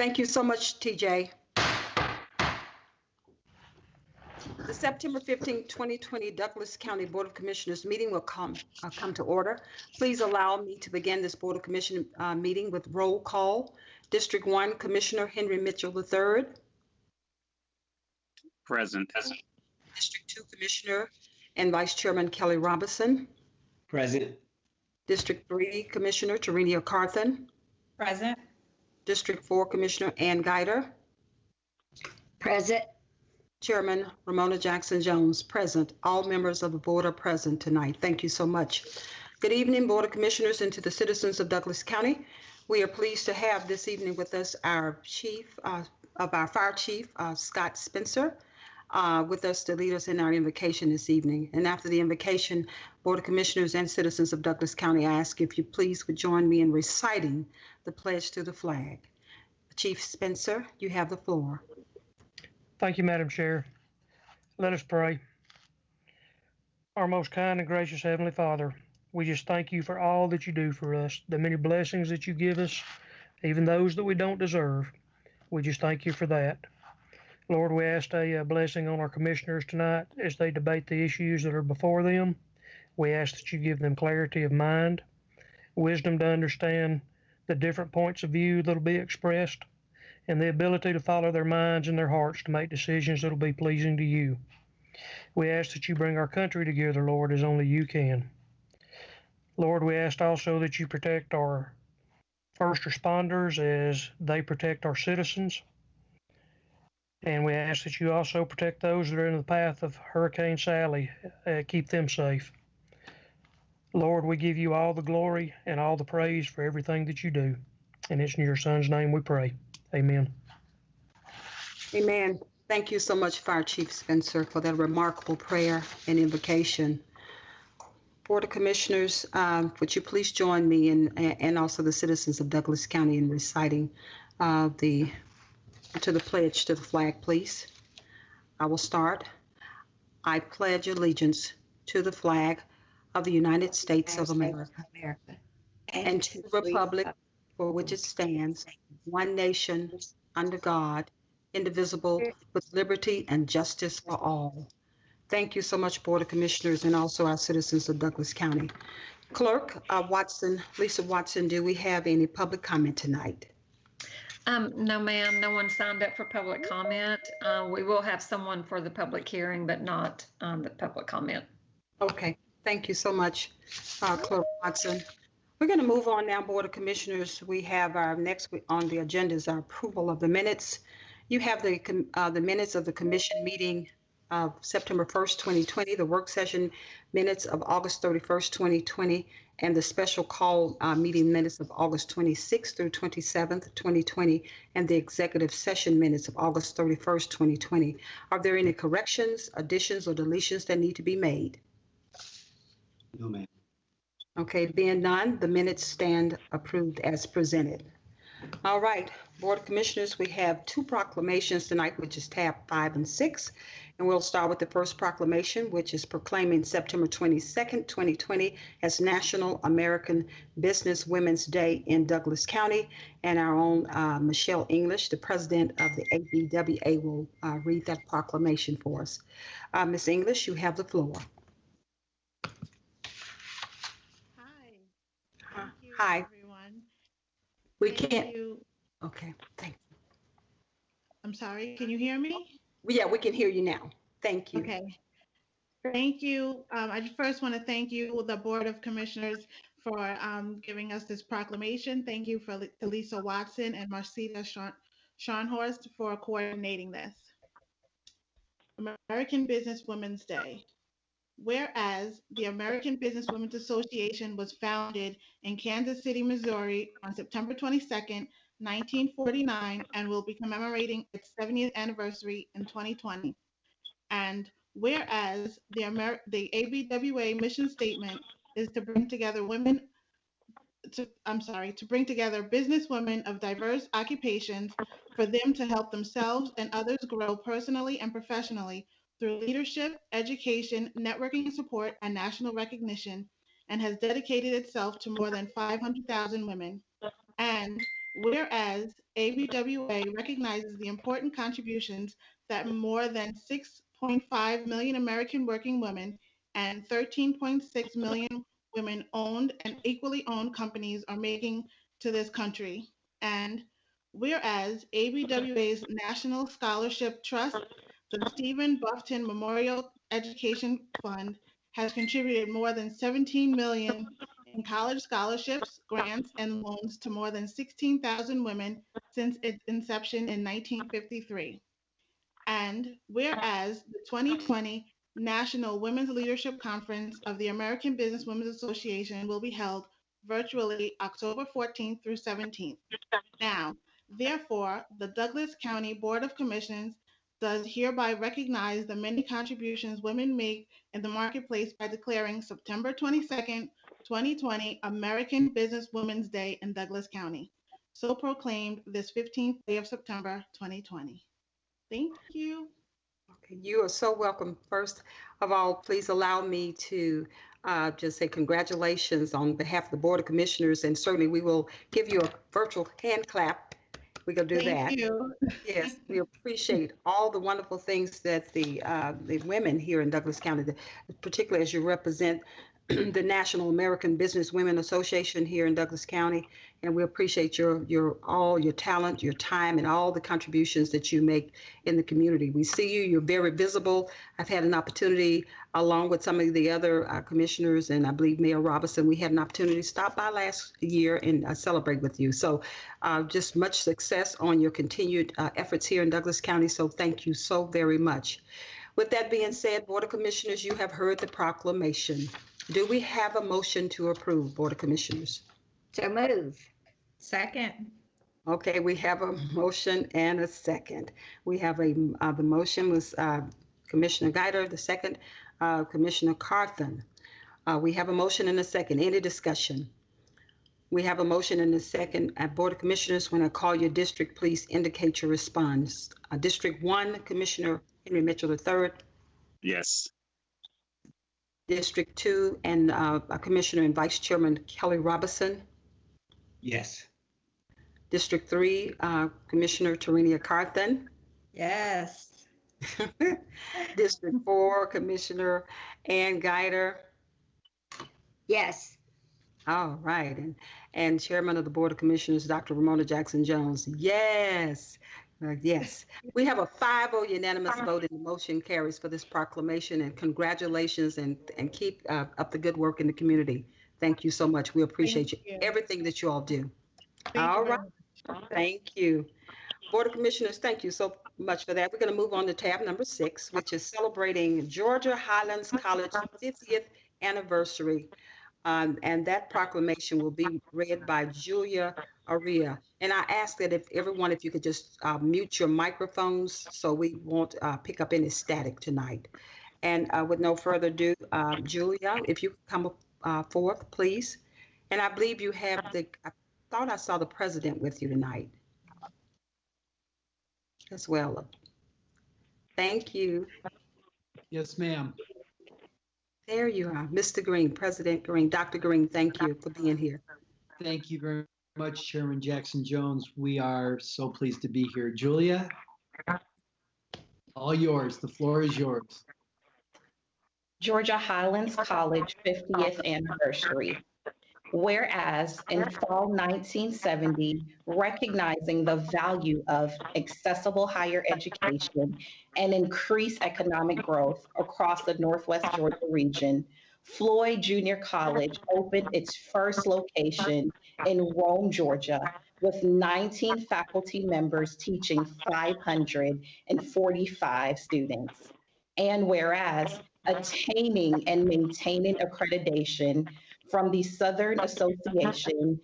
Thank you so much, TJ. The September 15, 2020 Douglas County Board of Commissioners meeting will come, uh, come to order. Please allow me to begin this Board of Commission uh, meeting with roll call. District 1 Commissioner Henry Mitchell III. Present. District 2 Commissioner and Vice Chairman Kelly Robinson. Present. District 3 Commissioner Tarenia Carthen. Present. District 4 Commissioner Ann Guider. Present. Chairman Ramona Jackson Jones, present. All members of the board are present tonight. Thank you so much. Good evening, Board of Commissioners, and to the citizens of Douglas County. We are pleased to have this evening with us our chief uh, of our fire chief, uh, Scott Spencer, uh, with us to lead us in our invocation this evening. And after the invocation, Board of Commissioners and citizens of Douglas County, I ask if you please would join me in reciting the pledge to the flag. Chief Spencer, you have the floor. Thank you, Madam Chair. Let us pray. Our most kind and gracious Heavenly Father, we just thank you for all that you do for us, the many blessings that you give us, even those that we don't deserve. We just thank you for that. Lord, we ask a blessing on our commissioners tonight as they debate the issues that are before them. We ask that you give them clarity of mind, wisdom to understand the different points of view that'll be expressed, and the ability to follow their minds and their hearts to make decisions that'll be pleasing to you. We ask that you bring our country together, Lord, as only you can. Lord, we ask also that you protect our first responders as they protect our citizens. And we ask that you also protect those that are in the path of Hurricane Sally, uh, keep them safe. Lord, we give you all the glory and all the praise for everything that you do. And it's in your son's name we pray. Amen. Amen. Thank you so much, Fire Chief Spencer, for that remarkable prayer and invocation. Board of Commissioners, um, would you please join me in, and also the citizens of Douglas County in reciting uh, the, to the pledge to the flag, please? I will start. I pledge allegiance to the flag of the United States of America and to the republic for which it stands, one nation, under God, indivisible, with liberty and justice for all. Thank you so much, Board of Commissioners, and also our citizens of Douglas County. Clerk uh, Watson, Lisa Watson, do we have any public comment tonight? Um, no, ma'am, no one signed up for public comment. Uh, we will have someone for the public hearing, but not, um, the public comment. Okay, thank you so much, uh, Clerk Watson. We're going to move on now, Board of Commissioners. We have our next on the agenda is our approval of the minutes. You have the, uh, the minutes of the commission meeting of September 1st, 2020, the work session minutes of August 31st, 2020, and the special call uh, meeting minutes of August 26th through 27th, 2020, and the executive session minutes of August 31st, 2020. Are there any corrections, additions, or deletions that need to be made? No, ma'am. Okay, being none, the minutes stand approved as presented. All right, Board of Commissioners, we have two proclamations tonight, which is tab five and six. And we'll start with the first proclamation, which is proclaiming September 22nd, 2020 as National American Business Women's Day in Douglas County. And our own uh, Michelle English, the president of the ABWA, will uh, read that proclamation for us. Uh, Ms. English, you have the floor. Hi. Hi. Thank you, Hi. everyone. We Thank can't, you. okay, thank I'm sorry, can you hear me? Yeah, we can hear you now. Thank you. Okay. Thank you. Um, I first want to thank you, the Board of Commissioners, for um, giving us this proclamation. Thank you for to Lisa Watson and Marcita Sean Scharnhorst for coordinating this. American Business Women's Day. Whereas the American Business Women's Association was founded in Kansas City, Missouri on September 22, 1949, and will be commemorating its 70th anniversary in 2020. And whereas the Amer- the ABWA mission statement is to bring together women to I'm sorry, to bring together business women of diverse occupations for them to help themselves and others grow personally and professionally through leadership, education, networking and support, and national recognition, and has dedicated itself to more than 500,000 women. And Whereas ABWA recognizes the important contributions that more than 6.5 million American working women and 13.6 million women owned and equally owned companies are making to this country. And whereas ABWA's National Scholarship Trust, the Stephen Bufton Memorial Education Fund, has contributed more than 17 million in college scholarships, grants, and loans to more than 16,000 women since its inception in 1953. And whereas the 2020 National Women's Leadership Conference of the American Business Women's Association will be held virtually October 14th through 17th. Now, therefore, the Douglas County Board of Commissioners does hereby recognize the many contributions women make in the marketplace by declaring September 22nd, 2020 American Business Women's Day in Douglas County. So proclaimed this 15th day of September 2020. Thank you. Okay, You are so welcome. First of all, please allow me to uh, just say congratulations on behalf of the Board of Commissioners, and certainly we will give you a virtual hand clap. We're gonna do that. Thank you. Yes, we appreciate all the wonderful things that the, uh, the women here in Douglas County, particularly as you represent the National American Business Women Association here in Douglas County. And we appreciate your, your, all your talent, your time, and all the contributions that you make in the community. We see you, you're very visible. I've had an opportunity, along with some of the other uh, commissioners, and I believe Mayor Robinson, we had an opportunity to stop by last year and uh, celebrate with you. So uh, just much success on your continued uh, efforts here in Douglas County. So thank you so very much. With that being said, Board of Commissioners, you have heard the proclamation. Do we have a motion to approve, Board of Commissioners? So move. Second. Okay, we have a motion and a second. We have a, uh, the motion was uh, Commissioner Guider, the second, uh, Commissioner Carthen. Uh, We have a motion and a second. Any discussion? We have a motion and a second. Uh, Board of Commissioners, when I call your district, please indicate your response. Uh, District one, Commissioner Henry Mitchell III. Yes. District two, and uh, Commissioner and Vice Chairman Kelly Robinson. Yes. District three, uh, Commissioner Tarenia Carthen. Yes. District four, Commissioner Ann Guider. Yes. All right, and, and Chairman of the Board of Commissioners, Dr. Ramona Jackson Jones. Yes, Uh, yes. We have a 5-0 unanimous vote and the motion carries for this proclamation and congratulations and, and keep uh, up the good work in the community. Thank you so much. We appreciate you, you. everything that you all do. Thank you All. Thank you. Board of Commissioners, thank you so much for that. We're going to move on to tab number six, which is celebrating Georgia Highlands College 50th anniversary. Um, and that proclamation will be read by Julia Aria. And I ask that if everyone, if you could just uh, mute your microphones so we won't uh, pick up any static tonight. And uh, with no further ado, uh, Julia, if you come come uh, forth, please. And I believe you have the, I thought I saw the president with you tonight as well. Thank you. Yes, ma'am. There you are, Mr. Green, President Green, Dr. Green, thank you for being here. Thank you very much, Chairman Jackson Jones. We are so pleased to be here. Julia, all yours. The floor is yours. Georgia Highlands College 50th anniversary. Whereas in fall 1970, recognizing the value of accessible higher education and increased economic growth across the Northwest Georgia region, Floyd Junior College opened its first location in Rome, Georgia, with 19 faculty members teaching 545 students. And whereas attaining and maintaining accreditation from the Southern Association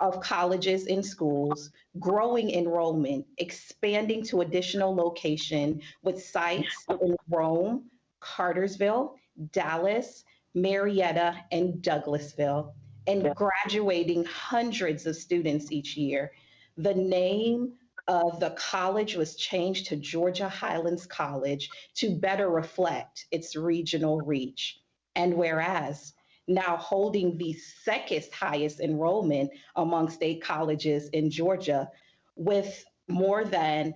of Colleges and Schools, growing enrollment, expanding to additional location with sites in Rome, Cartersville, Dallas, Marietta, and Douglasville, and graduating hundreds of students each year. The name of the college was changed to Georgia Highlands College to better reflect its regional reach. And whereas now holding the second highest enrollment among state colleges in Georgia with more than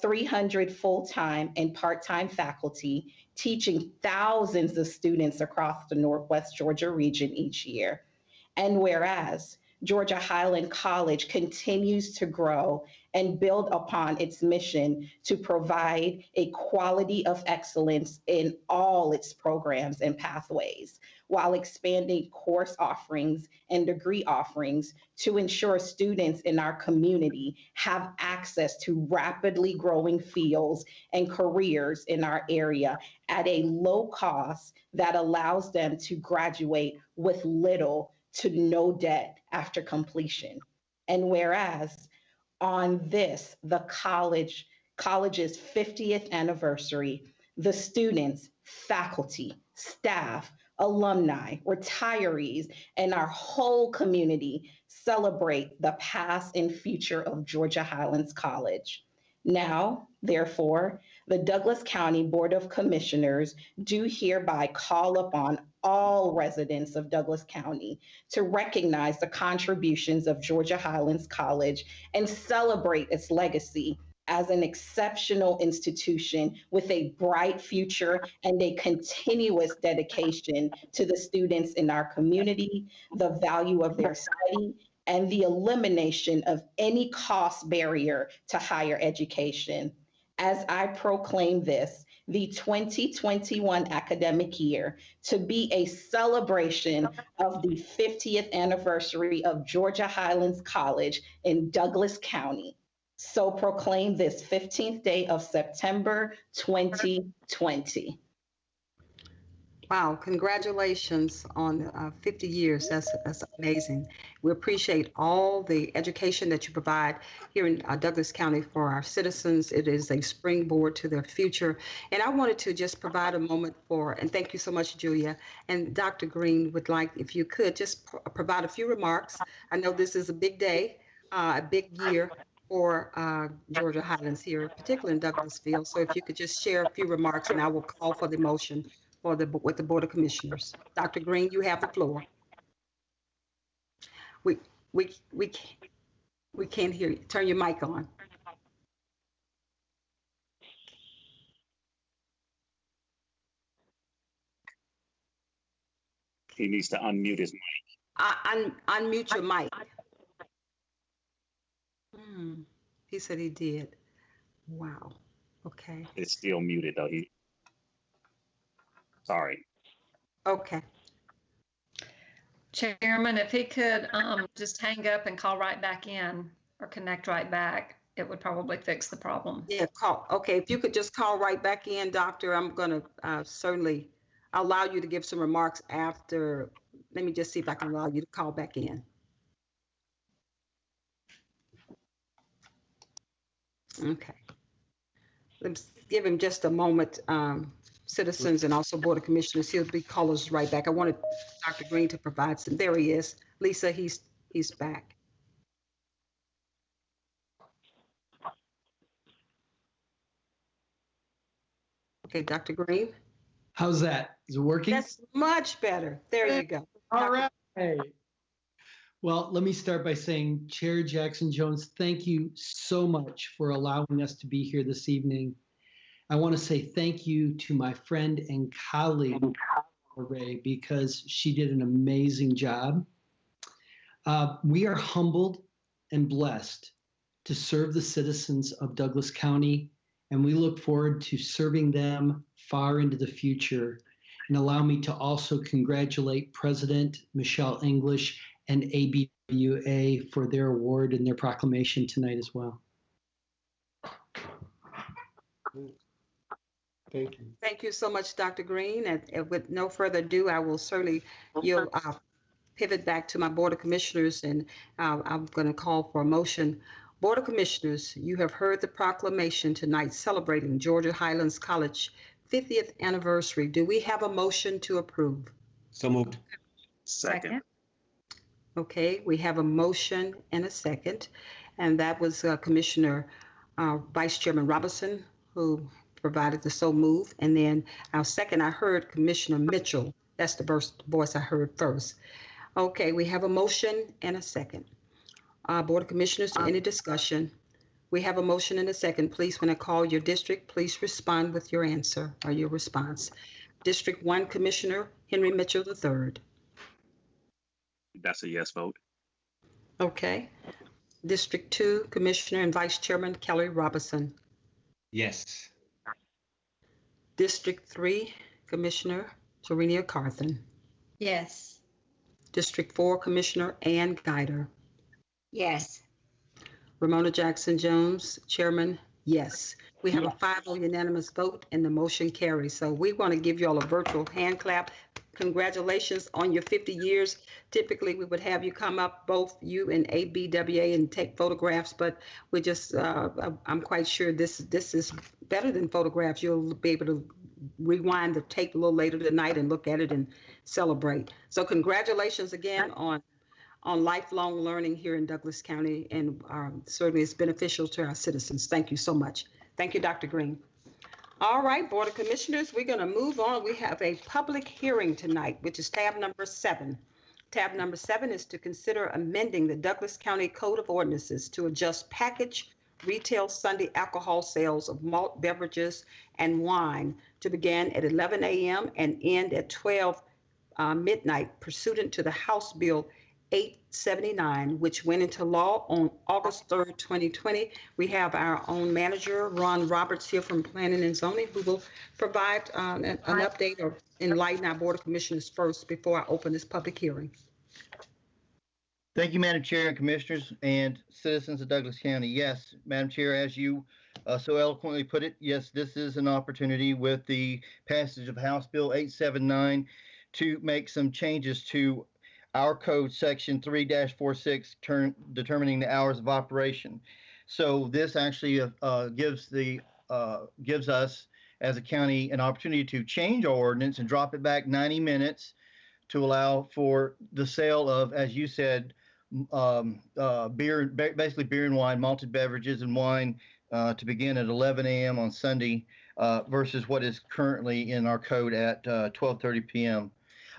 300 full-time and part-time faculty teaching thousands of students across the Northwest Georgia region each year. And whereas Georgia Highland College continues to grow and build upon its mission to provide a quality of excellence in all its programs and pathways, while expanding course offerings and degree offerings to ensure students in our community have access to rapidly growing fields and careers in our area at a low cost that allows them to graduate with little to no debt after completion. And whereas on this, the college, college's 50th anniversary, the students, faculty, staff, alumni, retirees, and our whole community celebrate the past and future of Georgia Highlands College. Now, therefore, the Douglas County Board of Commissioners do hereby call upon all residents of Douglas County to recognize the contributions of Georgia Highlands College and celebrate its legacy as an exceptional institution with a bright future and a continuous dedication to the students in our community, the value of their study, and the elimination of any cost barrier to higher education. As I proclaim this, the 2021 academic year to be a celebration of the 50th anniversary of Georgia Highlands College in Douglas County. So proclaim this 15th day of September 2020. Wow, congratulations on uh, 50 years. That's, that's amazing. We appreciate all the education that you provide here in uh, Douglas County for our citizens. It is a springboard to their future. And I wanted to just provide a moment for, and thank you so much, Julia. And Dr. Green would like, if you could, just pro- provide a few remarks. I know this is a big day, uh, a big year for uh, Georgia Highlands here, particularly in Douglasville. So if you could just share a few remarks, and I will call for the motion for the, with the Board of Commissioners. Dr. Green, you have the floor. We, we, we, can't- we can't hear you. Turn your mic on. He needs to unmute his mic. Uh, un, unmute your mic. Hmm, he said he did. Wow, okay, It's still muted though. He. Sorry. okay. Chairman, if he could um, just hang up and call right back in or connect right back, it would probably fix the problem. Yeah, call, okay, if you could just call right back in, Doctor, I'm gonna uh, certainly allow you to give some remarks after, let me just see if I can allow you to call back in. Okay. Let's give him just a moment, um, citizens and also Board of Commissioners, he'll be calling us right back. I wanted Dr. Green to provide some, there he is. Lisa, he's, he's back. Okay, Dr. Green? How's that? Is it working? That's much better. There you go. All right. Well, let me start by saying, Chair Jackson Jones, thank you so much for allowing us to be here this evening. I want to say thank you to my friend and colleague, Ray, because she did an amazing job. Uh, we are humbled and blessed to serve the citizens of Douglas County, and we look forward to serving them far into the future and allow me to also congratulate President Michelle English and ABWA for their award and their proclamation tonight as well. Thank you. Thank you so much, Dr. Green. And and with no further ado, I will certainly yield, uh, pivot back to my Board of Commissioners and uh, I'm going to call for a motion. Board of Commissioners, you have heard the proclamation tonight celebrating Georgia Highlands College 50th anniversary. Do we have a motion to approve? So moved. Second. Okay, we have a motion and a second, and that was uh, Commissioner uh, Vice Chairman Robinson who provided the so move. And then our second, I heard Commissioner Mitchell That's the first voice I heard first. Okay, we have a motion and a second. Uh, Board of Commissioners, any discussion? We have a motion and a second. Please, when I call your district, please respond with your answer or your response. District One Commissioner Henry Mitchell III. That's a yes vote. Okay. District Two Commissioner and Vice Chairman Kelly Robinson. Yes. District Three Commissioner Serenia Carthen. Yes. District Four Commissioner Ann Guider. Yes. Ramona Jackson Jones, Chairman, yes. We have a 5-0 unanimous vote and the motion carries. So we want to give you all a virtual hand clap. Congratulations on your 50 years. Typically, we would have you come up, both you and ABWA, and take photographs, but we just, uh, I'm quite sure this, this is better than photographs. You'll be able to rewind the tape a little later tonight and look at it and celebrate. So congratulations again on on lifelong learning here in Douglas County, and um, certainly it's beneficial to our citizens. Thank you so much. Thank you, Dr. Green. All right, Board of Commissioners, we're going to move on. We have a public hearing tonight, which is tab number seven. Tab number seven is to consider amending the Douglas County Code of Ordinances to adjust package retail Sunday alcohol sales of malt beverages and wine to begin at 11 a.m. and end at 12 uh, midnight pursuant to the House Bill 879, which went into law on August 3rd, 2020. We have our own manager, Ron Roberts, here from Planning and Zoning, who will provide um, an an update or enlighten our Board of Commissioners first before I open this public hearing. Thank you, Madam Chair and Commissioners and citizens of Douglas County. Yes, Madam Chair, as you uh, so eloquently put it, yes, this is an opportunity with the passage of House Bill 879 to make some changes to our code section 3-46 turn, determining the hours of operation. So this actually uh, uh, gives the uh, gives us as a county an opportunity to change our ordinance and drop it back 90 minutes to allow for the sale of, as you said, um, uh, beer, basically beer and wine, malted beverages and wine uh, to begin at 11 a.m. on Sunday uh, versus what is currently in our code at 12:30 p.m.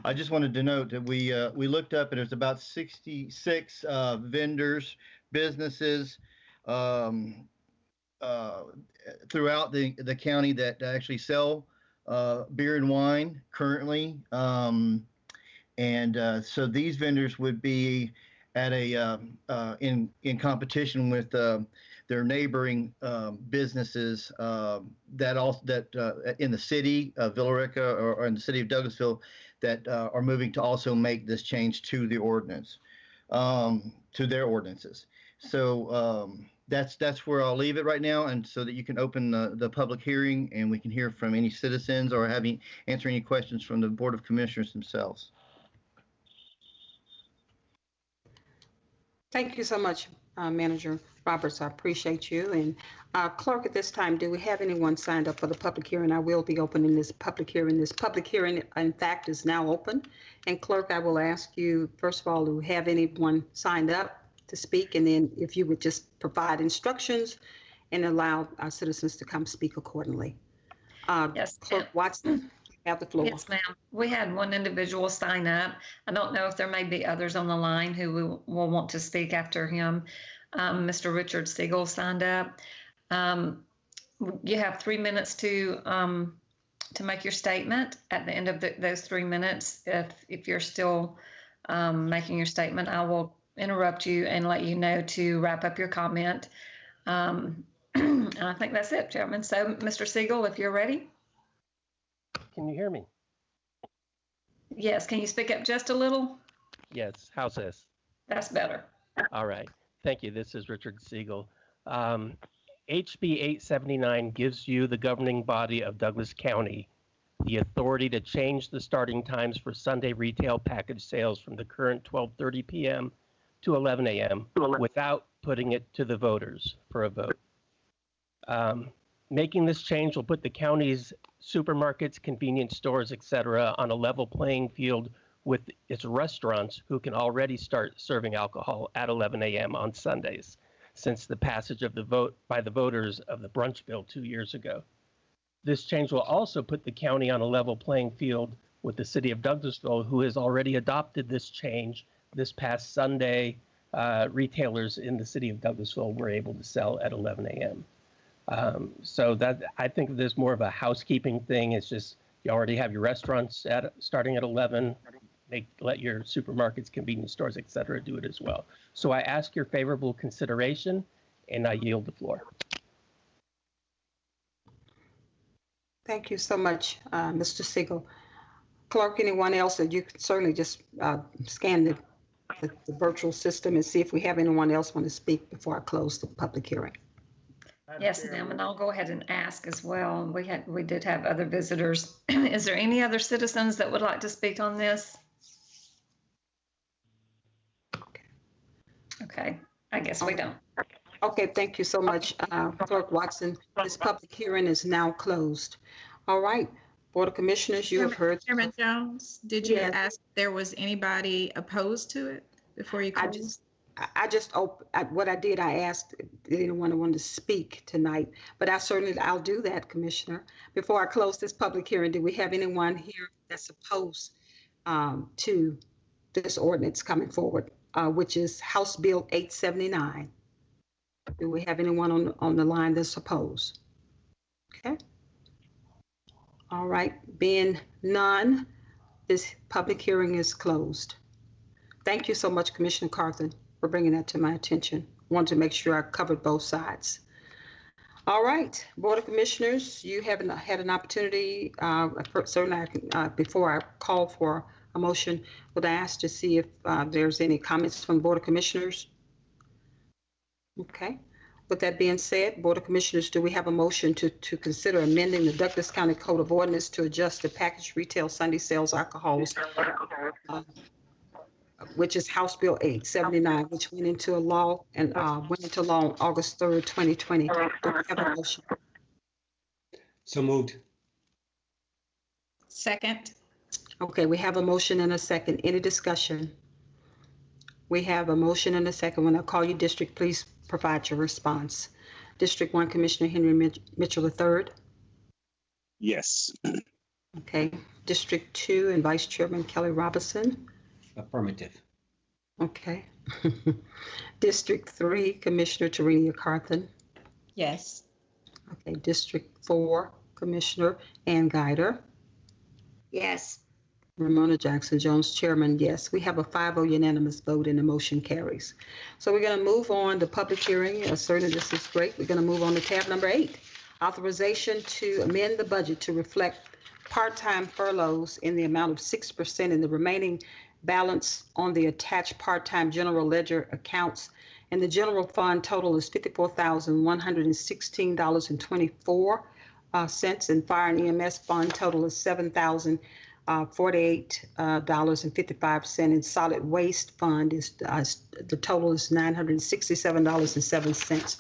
I just wanted to note that we uh, we looked up and there's about 66 uh, vendors, businesses um, uh, throughout the the county that actually sell uh, beer and wine currently, um, and uh, so these vendors would be at a um, uh, in in competition with their neighboring um, businesses um, that also that uh, in the city of Villa Rica or, or, in the city of Douglasville that uh, are moving to also make this change to the ordinance, um, to their ordinances. So um, that's that's where I'll leave it right now, and so that you can open the, the public hearing and we can hear from any citizens or having answer any questions from the Board of Commissioners themselves. Thank you so much, uh, Manager Roberts. I appreciate you. And uh, Clerk, at this time, do we have anyone signed up for the public hearing? I will be opening this public hearing. This public hearing, in fact, is now open. And Clerk, I will ask you, first of all, to have anyone signed up to speak, and then if you would just provide instructions and allow our citizens to come speak accordingly. Uh, Yes, Clerk. Watson, have the floor. Yes, ma'am. We had one individual sign up. I don't know if there may be others on the line who will, will want to speak after him. Um, Mr. Richard Siegel signed up. Um, you have three minutes to um, to make your statement. At the end of the, those three minutes, if if you're still um, making your statement, I will interrupt you and let you know to wrap up your comment. Um, and I think that's it, Chairman. So, Mr. Siegel, if you're ready. Can you hear me? Yes, can you speak up just a little? Yes. How's this? That's better. All right. Thank you. This is Richard Siegel. Um, HB 879 gives you, the governing body of Douglas County, the authority to change the starting times for Sunday retail package sales from the current 12:30 p.m. to 11 a.m. without putting it to the voters for a vote. Um, making this change will put the county's supermarkets, convenience stores, etc., on a level playing field with its restaurants who can already start serving alcohol at 11 a.m. on Sundays since the passage of the vote by the voters of the brunch bill two years ago. This change will also put the county on a level playing field with the city of Douglasville, who has already adopted this change this past Sunday. Uh, retailers in the city of Douglasville were able to sell at 11 a.m. Um, so that I think there's more of a housekeeping thing. It's just you already have your restaurants at starting at 11. Make let your supermarkets, convenience stores, et cetera, do it as well. So I ask your favorable consideration, and I yield the floor. Thank you so much, uh, Mr. Siegel. Clerk, anyone else that you can certainly just uh, scan the, the the virtual system and see if we have anyone else want to speak before I close the public hearing. Yes, ma'am, and I'll go ahead and ask as well. We had, we did have other visitors. Is there any other citizens that would like to speak on this? Okay, I guess we don't. Okay, thank you so much, uh, Clerk Watson. This public hearing is now closed. All right, Board of Commissioners, you have heard. Chairman Jones, did you Yes. ask if there was anybody opposed to it before you I closed? just, I I just, op- I- what I did, I asked if anyone wanted to speak tonight, but I certainly, I'll do that, Commissioner. Before I close this public hearing, do we have anyone here that's opposed um, to this ordinance coming forward, uh, which is House Bill 879? Do we have anyone on, on the line that's opposed? Okay. All right, being none, this public hearing is closed. Thank you so much, Commissioner Carthen, for bringing that to my attention. Wanted to make sure I covered both sides. All right, Board of Commissioners, you haven't had an opportunity, uh, certainly, I can, uh, before I call for a motion, would ask to see if uh, there's any comments from the Board of Commissioners? Okay. With that being said, Board of Commissioners, do we have a motion to, to consider amending the Douglas County Code of Ordinance to adjust the packaged retail Sunday sales alcohols uh, which is House Bill 879, which went into a law and uh, went into law on August 3rd, 2020. Do we have a motion? So moved. Second, Okay, we have a motion and a second. Any discussion? We have a motion and a second. When I call you district, please provide your response. District 1, Commissioner Henry Mitch- Mitchell III. Yes. Okay. District 2 and Vice Chairman Kelly Robinson. Affirmative. Okay. District 3, Commissioner Tarenia Carthen. yes. Okay, District 4, Commissioner Ann Guider. Yes. Ramona Jackson Jones, Chairman, yes. We have a 5-0 unanimous vote and the motion carries. So we're going to move on to public hearing. Certainly, this is great. We're going to move on to tab number eight. Authorization to amend the budget to reflect part-time furloughs in the amount of 6% in the remaining balance on the attached part-time general ledger accounts. And the general fund total is $54,116.24 uh, cents, and fire and EMS fund total is seven thousand uh, forty-eight uh. And solid waste fund is uh, the total is nine hundred and sixty-seven dollars and seven cents.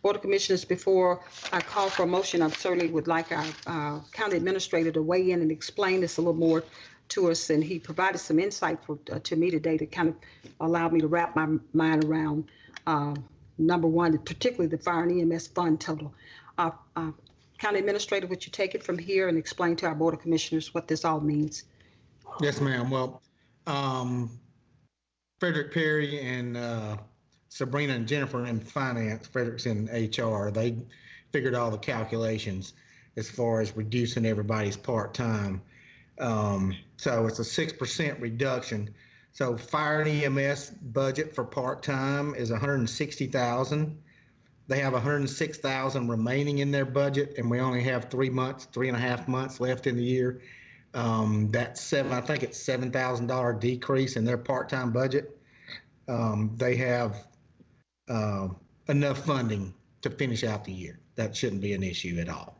Board of Commissioners, before I call for a motion, I certainly would like our uh, county administrator to weigh in and explain this a little more to us. And he provided some insight for, uh, to me today to kind of allow me to wrap my mind around uh, number one, particularly the fire and EMS fund total. County Administrator, would you take it from here and explain to our Board of Commissioners what this all means? Yes, ma'am. Well, um, Frederick Perry and, uh, Sabrina and Jennifer in finance, Frederick's in HR, they figured all the calculations as far as reducing everybody's part-time. Um, so it's a six percent reduction. So fire and EMS budget for is hundred and sixty thousand. They have hundred and six thousand remaining in their budget and we only have three months, three and a half months left in the year. Um, that's seven, I think it's seven thousand dollar decrease in their part-time budget. Um, they have, uh, enough funding to finish out the year. That shouldn't be an issue at all.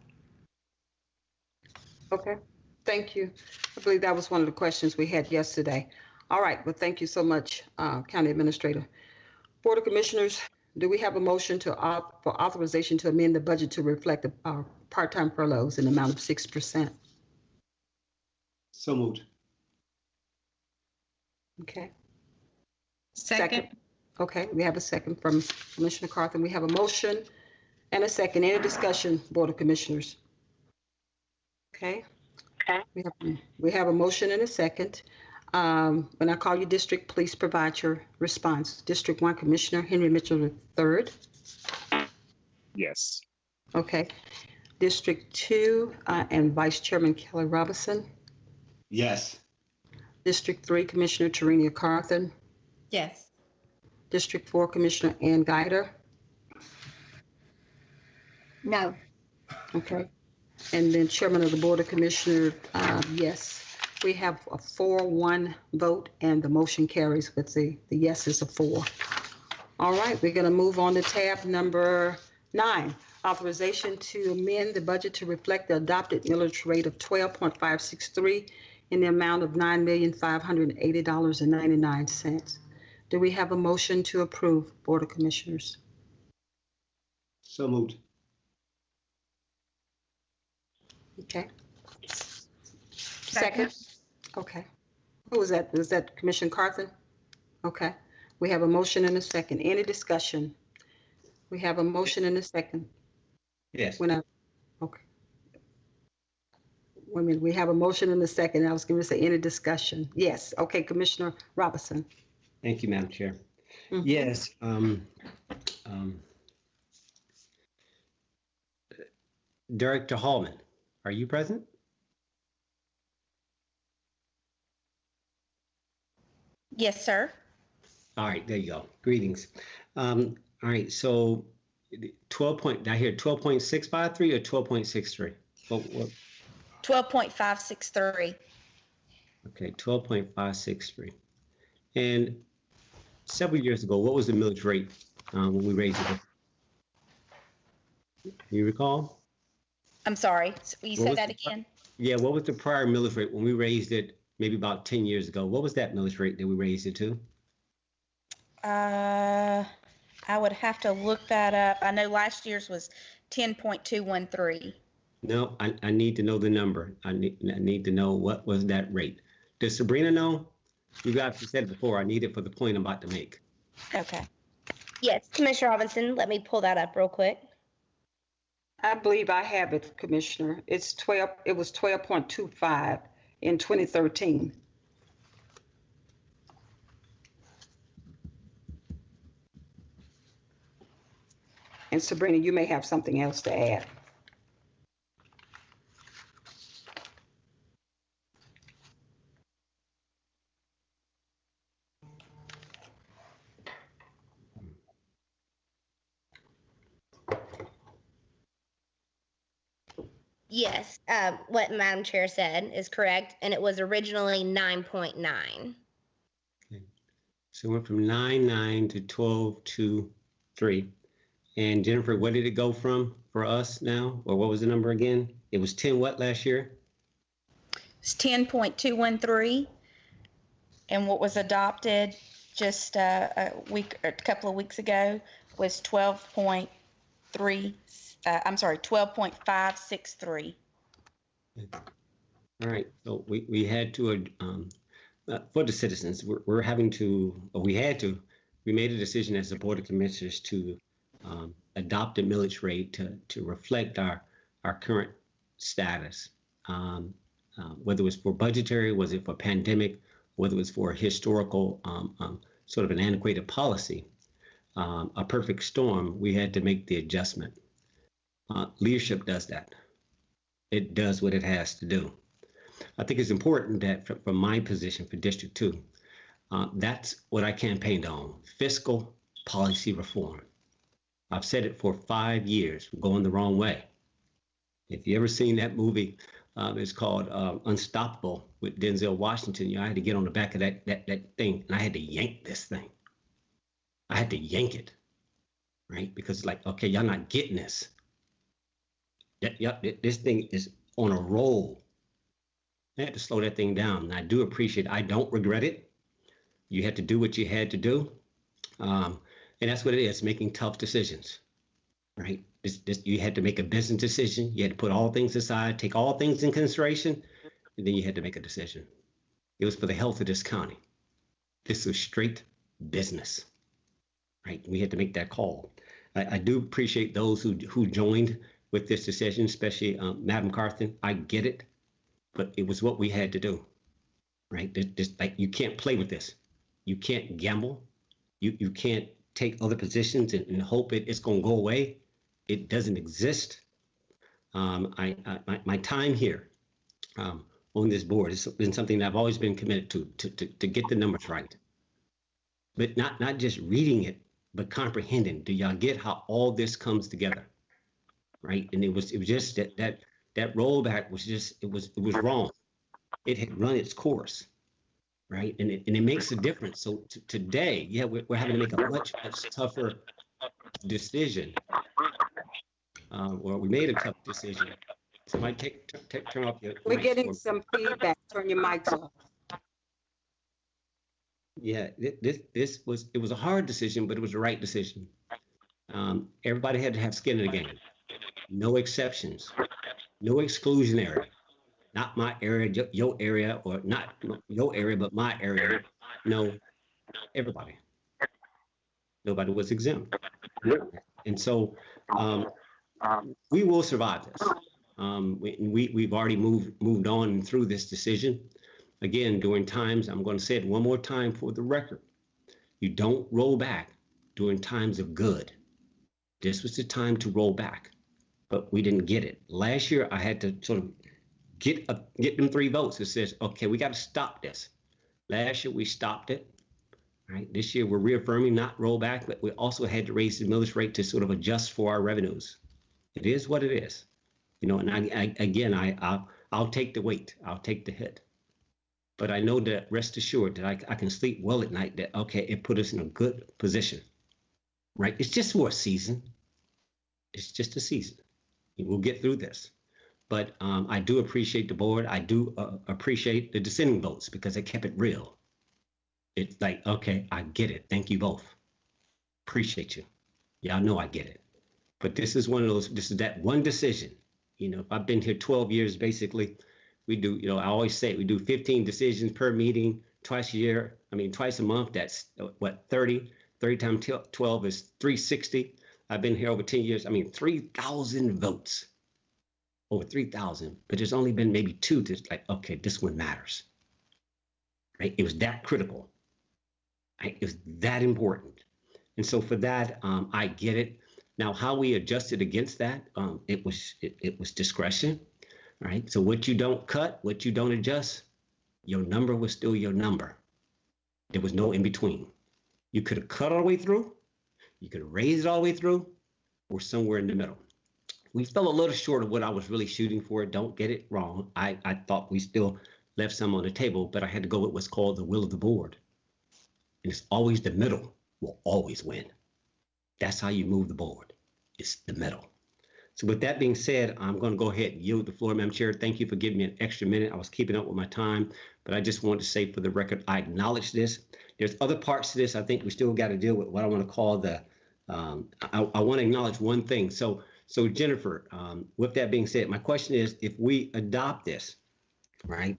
Okay, thank you. I believe that was one of the questions we had yesterday. All right, well, thank you so much, uh, County Administrator. Board of Commissioners, do we have a motion to, au- for authorization to amend the budget to reflect the uh, part-time furloughs in the amount of 6%? So moved. Okay, Second, okay, we have a second from Commissioner Carthen. We have a motion and a second. Any discussion, Board of Commissioners? Okay. Okay, We have- We have a motion and a second. Um, When I call you district, please provide your response. District One Commissioner Henry Mitchell III. Yes. Okay. District Two uh, and Vice Chairman Kelly Robinson. Yes. District Three Commissioner Tarenia Carthen. Yes. District Four Commissioner Ann Guider. No. Okay. And then Chairman of the Board of Commissioners, uh, yes. We have a four-one vote and the motion carries with the, the yeses of four. All right, we're gonna move on to tab number nine. Authorization to amend the budget to reflect the adopted millage rate of twelve point five six three in the amount of nine million five hundred and eighty dollars and ninety-nine cents. Do we have a motion to approve, Board of Commissioners? So moved. Okay. Second? Okay. Who was that? Was that Commissioner Carthen? Okay. We have a motion and a second. Any discussion? We have a motion and a second. Yes. When I, okay. Wait a minute, we have a motion and a second. I was going to say any discussion. Yes. Okay, Commissioner Robinson. Thank you, Madam Chair. Mhm. Yes, um, um, Director Hallman, are you present? Yes, sir. All right, there you go. Greetings. Um, all right, so twelve point, did I hear twelve point six five three or twelve point six three? What, what, 12.563. okay, twelve point five six three. And several years ago, what was the millage rate, um, when we raised it? You recall? I'm sorry. Will you What say that the- again? Yeah, what was the prior millage rate when we raised it maybe about 10 years ago? What was that millage rate that we raised it to? Uh, I would have to look that up. I know last year's was 10.213. No, I, I need to know the number. I need, I need to know what was that rate. Does Sabrina know? You guys have said it before. I need it for the point I'm about to make. Okay. Yes, Commissioner Robinson, let me pull that up real quick. I believe I have it, Commissioner. It's 12, it was 12.25 in 2013. And Sabrina, you may have something else to add. Yes, uh, what Madam Chair said is correct, and it was originally 9.9. Okay. So it went from 9.9 to 12.23. And Jennifer, what did it go from for us now? Or what was the number again? It was 10 what last year? It's 10.213. And what was adopted just uh, a week, a couple of weeks ago was 12.3, uh, I'm sorry, 12.563. All right, so we, we had to, um, uh, for the citizens, we're, we're having to, we had to, we made a decision as a Board of Commissioners to um, adopt a millage rate to, to reflect our, our current status. Um, uh, whether it was for budgetary, was it for pandemic, whether it was for historical, um, um, sort of an antiquated policy, um, a perfect storm, we had to make the adjustment. Uh, leadership does that. It does what it has to do. I think it's important that fr- from my position for District 2, uh, that's what I campaigned on fiscal policy reform. I've said it for five years, we're going the wrong way. If you ever seen that movie, um, it's called uh, Unstoppable with Denzel Washington. You know, I had to get on the back of that, that, that thing and I had to yank this thing. I had to yank it, right? Because it's like, okay, y'all not getting this. That, yeah, this thing is on a roll. I had to slow that thing down. I do appreciate I don't regret it. You had to do what you had to do. Um, and that's what it is, making tough decisions, right? This, this, you had to make a business decision. You had to put all things aside, take all things in consideration, and then you had to make a decision. It was for the health of this county. This was straight business, right? We had to make that call. I, I do appreciate those who, who joined with this decision, especially um, Madam Carthen. I get it. but it was what we had to do, right? This, like you can't play with this. You can't gamble. You you can't take other positions and, and hope it, it's going to go away. It doesn't exist. Um, I, I my, my time here um, on this board has been something that I've always been committed to, to to to get the numbers right, but not not just reading it, but comprehending. Do y'all get how all this comes together? Right, and it was it was just that that that rollback was just it was it was wrong. It had run its course, right? And it and it makes a difference. So today, yeah, we're, we're having to make a much much tougher decision. Um, or we made a tough decision. So Somebody take, take turn off your. We're getting some feedback. Turn your mics off. Yeah, this this was it was a hard decision, but it was the right decision. Um, everybody had to have skin in the game. No exceptions. No exclusionary. Not my area, your area, or not your area, but my area. No, everybody. Nobody was exempt. And so um, we will survive this. Um, we, we we've already moved moved on through this decision. Again, during times, I'm going to say it one more time for the record. You don't roll back during times of good. This was the time to roll back, but we didn't get it. Last year, I had to sort of get a, get them three votes. It says, okay, we got to stop this. Last year, we stopped it. Right. This year, we're reaffirming not roll back, but we also had to raise the millage rate to sort of adjust for our revenues. It is what it is. You know, and I, I again, I, I'll, I'll take the weight. I'll take the hit. But I know that rest assured that I, I can sleep well at night that, okay, it put us in a good position, right? It's just for a season. It's just a season. We'll get through this. But um, I do appreciate the board. I do uh, appreciate the dissenting votes because they kept it real. It's like, okay, I get it. Thank you both. Appreciate you. Y'all know I get it. But this is one of those, this is that one decision. You know, I've been here 12 years basically. We do, you know, I always say we do 15 decisions per meeting twice a year. I mean, twice a month. That's uh, what, 30? 30 times 12 is 360. I've been here over 10 years. I mean, 3,000 votes. Over 3,000. But there's only been maybe two that's like, okay, this one matters. Right? It was that critical. Right? It was that important. And so for that, um, I get it. Now, how we adjusted against that, um, it was it, it was discretion, right? So what you don't cut, what you don't adjust, your number was still your number. There was no in between. You could have cut all the way through, you could raise it all the way through, or somewhere in the middle. We fell a little short of what I was really shooting for. Don't get it wrong. I, I thought we still left some on the table, but I had to go with what's called the will of the board. And it's always the middle will always win. That's how you move the board. It's the middle. So with that being said, I'm going to go ahead and yield the floor, Madam Chair. Thank you for giving me an extra minute. I was keeping up with my time, but I just wanted to say for the record, I acknowledge this. There's other parts to this. I think we still got to deal with what I want to call the. Um, I, I want to acknowledge one thing. So, so Jennifer, um, with that being said, my question is, if we adopt this, right?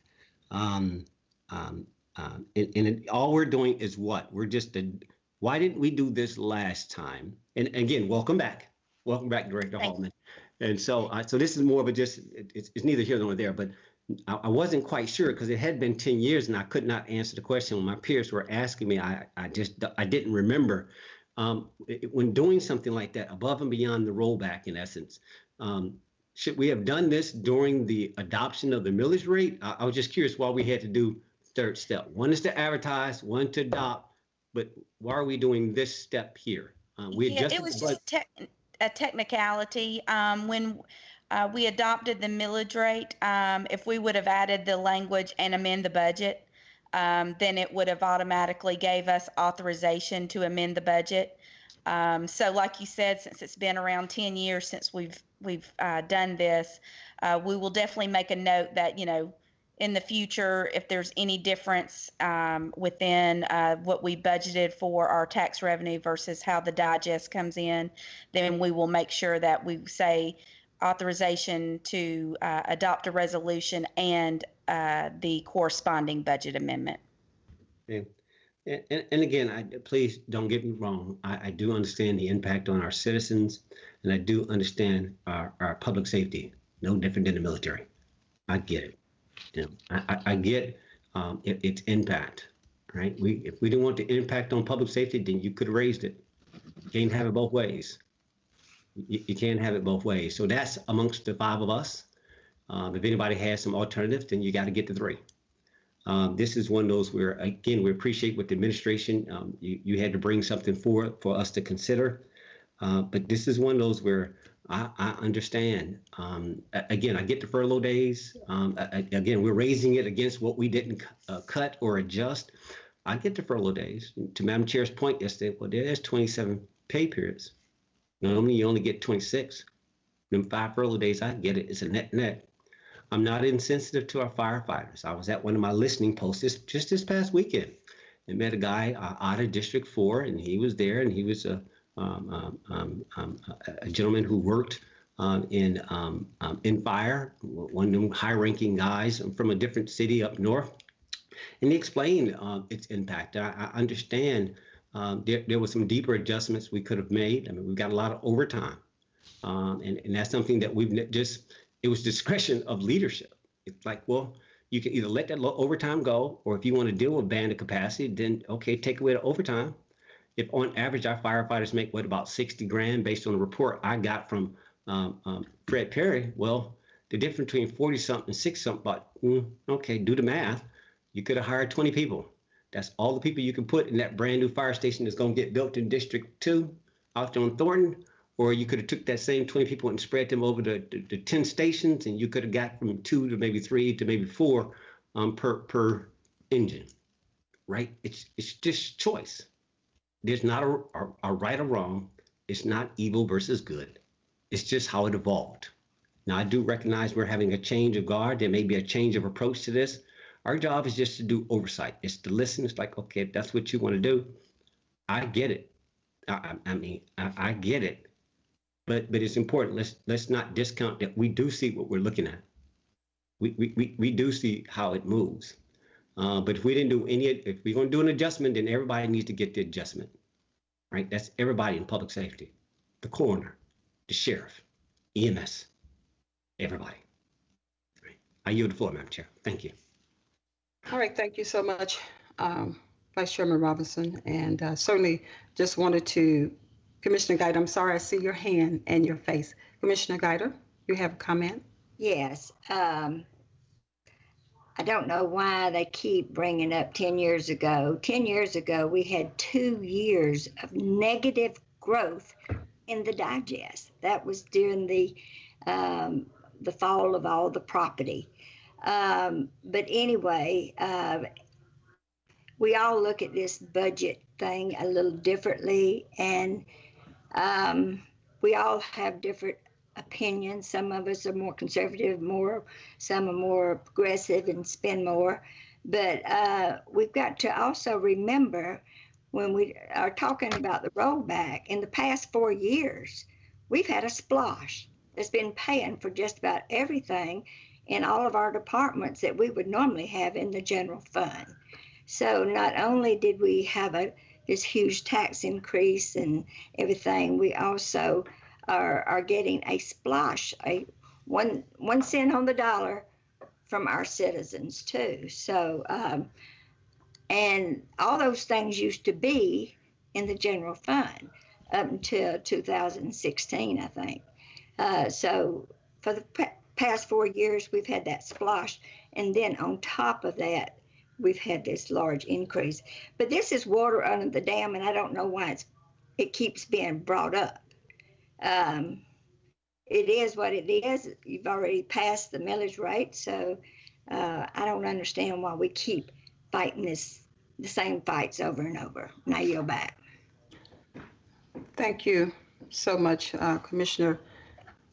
Um, um, um, and, and it- all we're doing is what? We're just a, why didn't we do this last time? And again, welcome back. Welcome back, Director Thank Hallman. And so, uh, so this is more of a just, it- it's, it's neither here nor there, but I, I wasn't quite sure because it had been 10 years and I could not answer the question when my peers were asking me. I, I just, I didn't remember. Um, it- when doing something like that, above and beyond the rollback, in essence, um, should we have done this during the adoption of the millage rate? I, I was just curious why we had to do third step. One is to advertise, one to adopt, but why are we doing this step here? Uh, we Yeah, it was just tech- a technicality. Um, when uh, we adopted the millage rate, um, if we would have added the language and amend the budget, um, then it would have automatically gave us authorization to amend the budget. Um, so, like you said, since it's been around 10 years since we've we've uh, done this, uh, we will definitely make a note that you know in the future, if there's any difference um, within uh, what we budgeted for our tax revenue versus how the digest comes in, then we will make sure that we say authorization to uh, adopt a resolution and uh, the corresponding budget amendment. And, and, and again, I, please don't get me wrong. I, I do understand the impact on our citizens, and I do understand our, our public safety. No different than the military. I get it. You know, I, I, get um, it, its impact, right? We if we didn't want the impact on public safety, then you could have raised it. You can't have it both ways. You, you can't have it both ways. So that's amongst the five of us. Um, if anybody has some alternatives, then you got to get to three. Um, this is one of those where, again, we appreciate what the administration, um, you, you had to bring something forward for us to consider. Uh, but this is one of those where I, I understand. Um, again, I get the furlough days. Um, a- again, we're raising it against what we didn't uh, cut or adjust. I get the furlough days. To Madam Chair's point yesterday, well, there's 27 pay periods. Normally, you only get 26. Them five furlough days, I get it. It's a net net. I'm not insensitive to our firefighters. I was at one of my listening posts this, just this past weekend and met a guy uh, out of District 4, and he was there, and he was a, um, a- a gentleman who worked um, in um, um, in fire, one of them high-ranking guys from a different city up north, and he explained um, its impact. I, I understand um, there, there was some deeper adjustments we could have made. I mean, we've got a lot of overtime, um, and, and that's something that we've just it was discretion of leadership. It's like, well, you can either let that overtime go, or if you want to deal with bandit capacity, then okay, take away the overtime. If on average our firefighters make what about 60 grand based on the report I got from um, um, Fred Perry, well, the difference between 40 something and 60 something, but mm, okay, do the math. You could have hired 20 people. That's all the people you can put in that brand new fire station that's going to get built in District 2 out there on Thornton or you could have took that same 20 people and spread them over the, the, the 10 stations and you could have got from two to maybe three to maybe four um, per per engine right it's it's just choice there's not a, a, a right or wrong. It's not evil versus good. It's just how it evolved. Now i do recognize we're having a change of guard. There may be a change of approach to this. Our job is just to do oversight. It's to listen. It's like okay if that's what you want to do i get it. I, I mean I, I get it. But but it's important. Let's let's not discount that we do see what we're looking at. We we we, we do see how it moves. Uh, but if we didn't do any, if we're going to do an adjustment, then everybody needs to get the adjustment, right? That's everybody in public safety, the coroner, the sheriff, EMS, everybody. Right. I yield the floor, Madam Chair. Thank you. All right, thank you so much, um, Vice Chairman Robinson. And uh, certainly just wanted to, Commissioner Guider, I'm sorry, I see your hand and your face. Commissioner Guider, you have a comment? Yes. Um, I don't know why they keep bringing up 10 years ago. 10 years ago, we had two years of negative growth in the digest. That was during the um, the fall of all the property. Um, but anyway, uh, we all look at this budget thing a little differently, and um, we all have different opinions. Some of us are more conservative, more some are more progressive and spend more. But uh, we've got to also remember when we are talking about the rollback in the past four years, we've had a SPLOST that's been paying for just about everything in all of our departments that we would normally have in the general fund. So not only did we have a this huge tax increase and everything, we also are, are getting a SPLOST, a one one cent on the dollar from our citizens too. So um, and all those things used to be in the general fund up until 2016, I think. Uh, so for the past four years, we've had that SPLOST, and then on top of that, we've had this large increase. But this is water under the dam, and I don't know why it's it keeps being brought up. Um, it is what it is. You've already passed the millage rate, so uh, I don't understand why we keep fighting this the same fights over and over. And I yield back. Thank you so much, uh, Commissioner.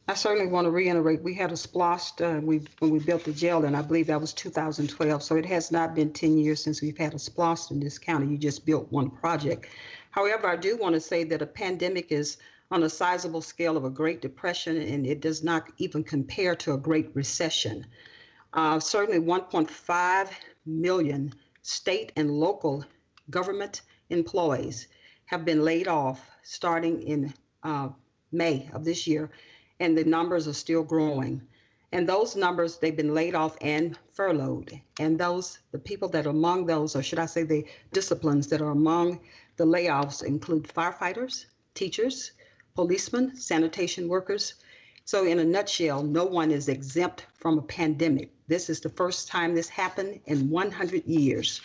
I certainly want to reiterate, we had a splost uh, we, when we built the jail, and I believe that was 2012. So it has not been 10 years since we've had a splost in this county. You just built one project. However, I do want to say that a pandemic is on a sizable scale of a Great Depression, and it does not even compare to a Great Recession. Uh, certainly 1.5 million state and local government employees have been laid off starting in uh, May of this year, and the numbers are still growing. And those numbers, they've been laid off and furloughed. And those, the people that are among those, or should I say the disciplines that are among the layoffs include firefighters, teachers, policemen, sanitation workers. So in a nutshell, no one is exempt from a pandemic. This is the first time this happened in 100 years.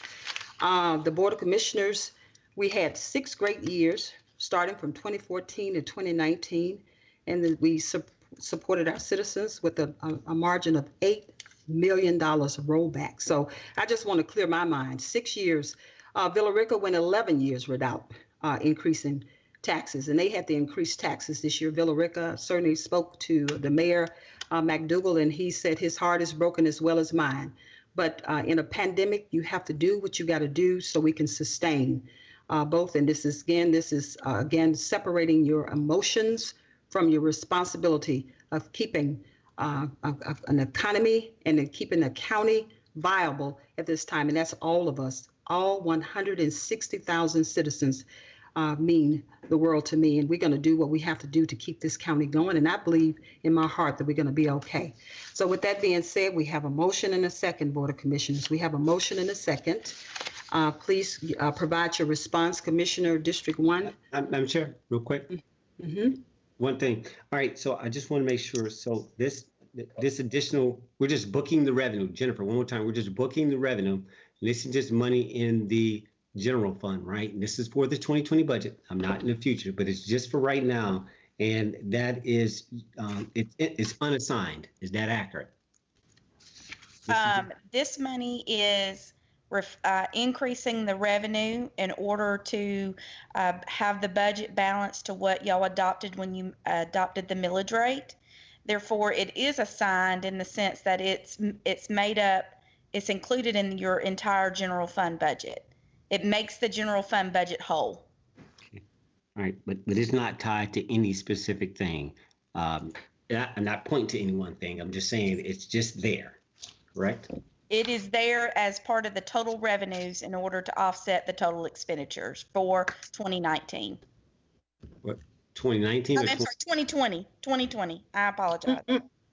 Uh, the Board of Commissioners, we had six great years, starting from 2014 to 2019, and we su- supported our citizens with a, a, a margin of $8 million rollback. So I just want to clear my mind. Six years, uh, Villa Rica went 11 years without uh, increasing taxes, and they had to increase taxes this year. Villa Rica certainly spoke to the mayor, uh, McDougal, and he said his heart is broken as well as mine. But uh, in a pandemic, you have to do what you got to do so we can sustain uh, both. And this is again, this is uh, again separating your emotions from your responsibility of keeping uh, an economy and keeping the county viable at this time. And that's all of us, all 160,000 citizens uh, mean the world to me. And we're going to do what we have to do to keep this county going. And I believe in my heart that we're going to be okay. So, with that being said, we have a motion and a second, Board of Commissioners. We have a motion and a second. Uh, please uh, provide your response, Commissioner District 1. Uh, Madam Chair, real quick. Mm-hmm. One thing. All right, so I just want to make sure. So this this additional, we're just booking the revenue. Jennifer, one more time. We're just booking the revenue. This is just money in the general fund, right? And this is for the 2020 budget. I'm not in the future, but it's just for right now. And that is, um, it, it- it's unassigned. Is that accurate? Um, this money is uh, increasing the revenue in order to uh, have the budget balanced to what y'all adopted when you adopted the millage rate. Therefore, it is assigned in the sense that it's it's made up, it's included in your entire general fund budget. It makes the general fund budget whole. All right, but, but it's not tied to any specific thing. Um, I- I'm not pointing to any one thing. I'm just saying it's just there, correct? It is there as part of the total revenues in order to offset the total expenditures for 2019. What, 2019 I or meant 20? 2020, 2020. I apologize.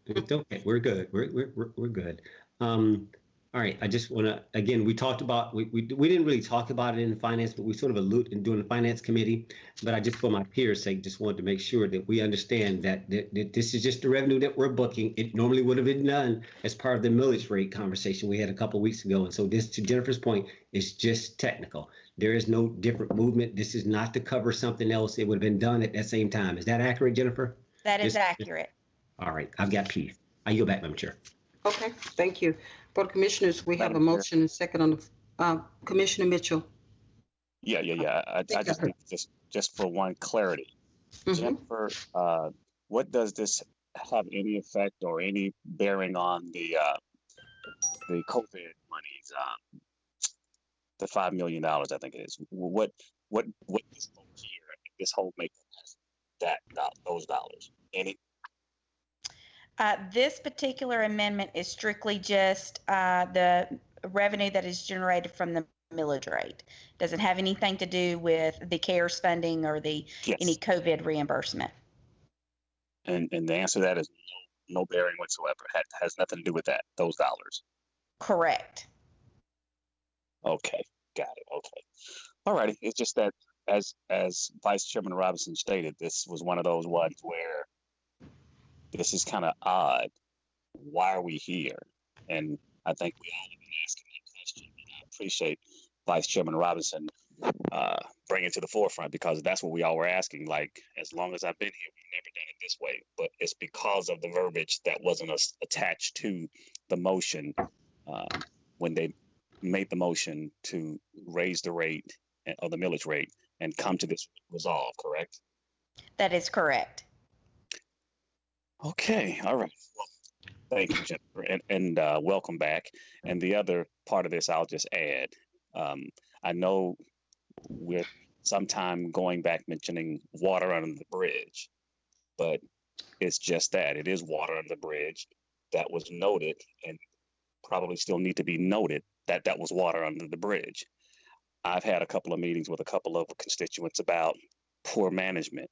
It's okay. We're good. We're, we're, we're, we're good. Um, all right. I just want to, again, we talked about, we, we, we didn't really talk about it in finance, but we sort of allude in doing the finance committee. But I just, for my peers' sake, just wanted to make sure that we understand that, that, that this is just the revenue that we're booking. It normally would have been done as part of the millage rate conversation we had a couple weeks ago. And so this, to Jennifer's point, is just technical. There is no different movement. This is not to cover something else. It would have been done at that same time. Is that accurate, Jennifer? That is Yes. accurate. All right, I've got peace. I yield back, Madam Chair. Okay, thank you. Board of Commissioners, we have a Madam Chair. motion and second on the, uh, Commissioner Mitchell. Yeah, yeah, yeah. I, I just think just just for one clarity, Mhm. Jennifer, uh, what does this have any effect or any bearing on the uh, the COVID monies? Um, the five million dollars, I think it is. What what what this whole year, this whole make that do- those dollars? Any? Uh, this particular amendment is strictly just uh, the revenue that is generated from the millage rate. Doesn't have anything to do with the CARES funding or the Yes. any COVID reimbursement. And and the answer to that is no, no bearing whatsoever. Has has nothing to do with that. Those dollars. Correct. Okay, got it. Okay. All righty. It's just that as as Vice Chairman Robinson stated, this was one of those ones where this is kind of odd. Why are we here? And I think we all have been asking that question. And I appreciate Vice Chairman Robinson uh, bringing it to the forefront because that's what we all were asking. Like, as long as I've been here, we've never done it this way. But it's because of the verbiage that wasn't as- attached to the motion uh, when they made the motion to raise the rate uh, of the millage rate and come to this resolve, correct? That is correct. Okay, all right. Well, thank you, Jennifer, and, and uh, welcome back. And the other part of this, I'll just add. Um, I know we're sometime going back mentioning water under the bridge, but it's just that it is water under the bridge that was noted and probably still need to be noted that that was water under the bridge. I've had a couple of meetings with a couple of constituents about poor management.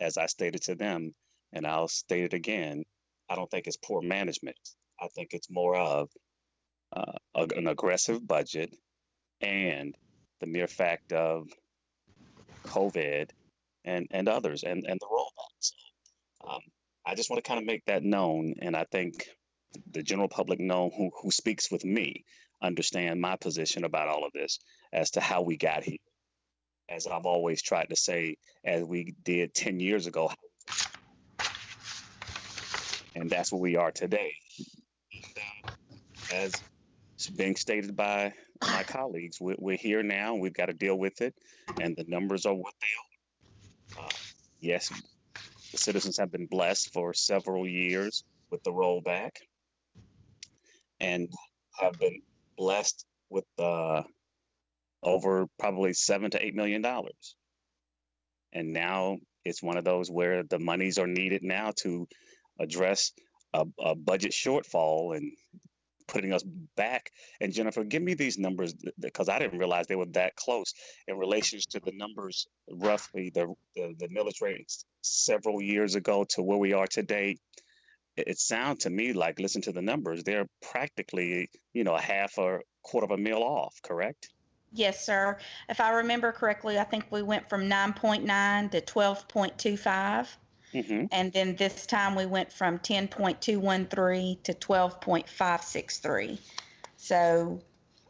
As I stated to them, and I'll state it again, I don't think it's poor management. I think it's more of uh, an aggressive budget and the mere fact of COVID and, and others and, and the rollback. So, um, I just want to kind of make that known. And I think the general public know who, who speaks with me understand my position about all of this as to how we got here. As I've always tried to say, as we did 10 years ago, and that's where we are today. As being stated by my colleagues, we're, we're here now. We've got to deal with it, and the numbers are what they are. Uh, yes, the citizens have been blessed for several years with the rollback, and have been blessed with uh, over probably seven to eight million dollars. And now it's one of those where the monies are needed now to address a, a budget shortfall and putting us back. And Jennifer, give me these numbers because I didn't realize they were that close in relation to the numbers roughly the the, the rates several years ago to where we are today. It, it sounds to me like listen to the numbers, they're practically, you know, a half or quarter of a mil off, correct? Yes, sir. If I remember correctly, I think we went from 9.9 to 12.25. Mm-hmm. And then this time we went from 10.213 to 12.563. So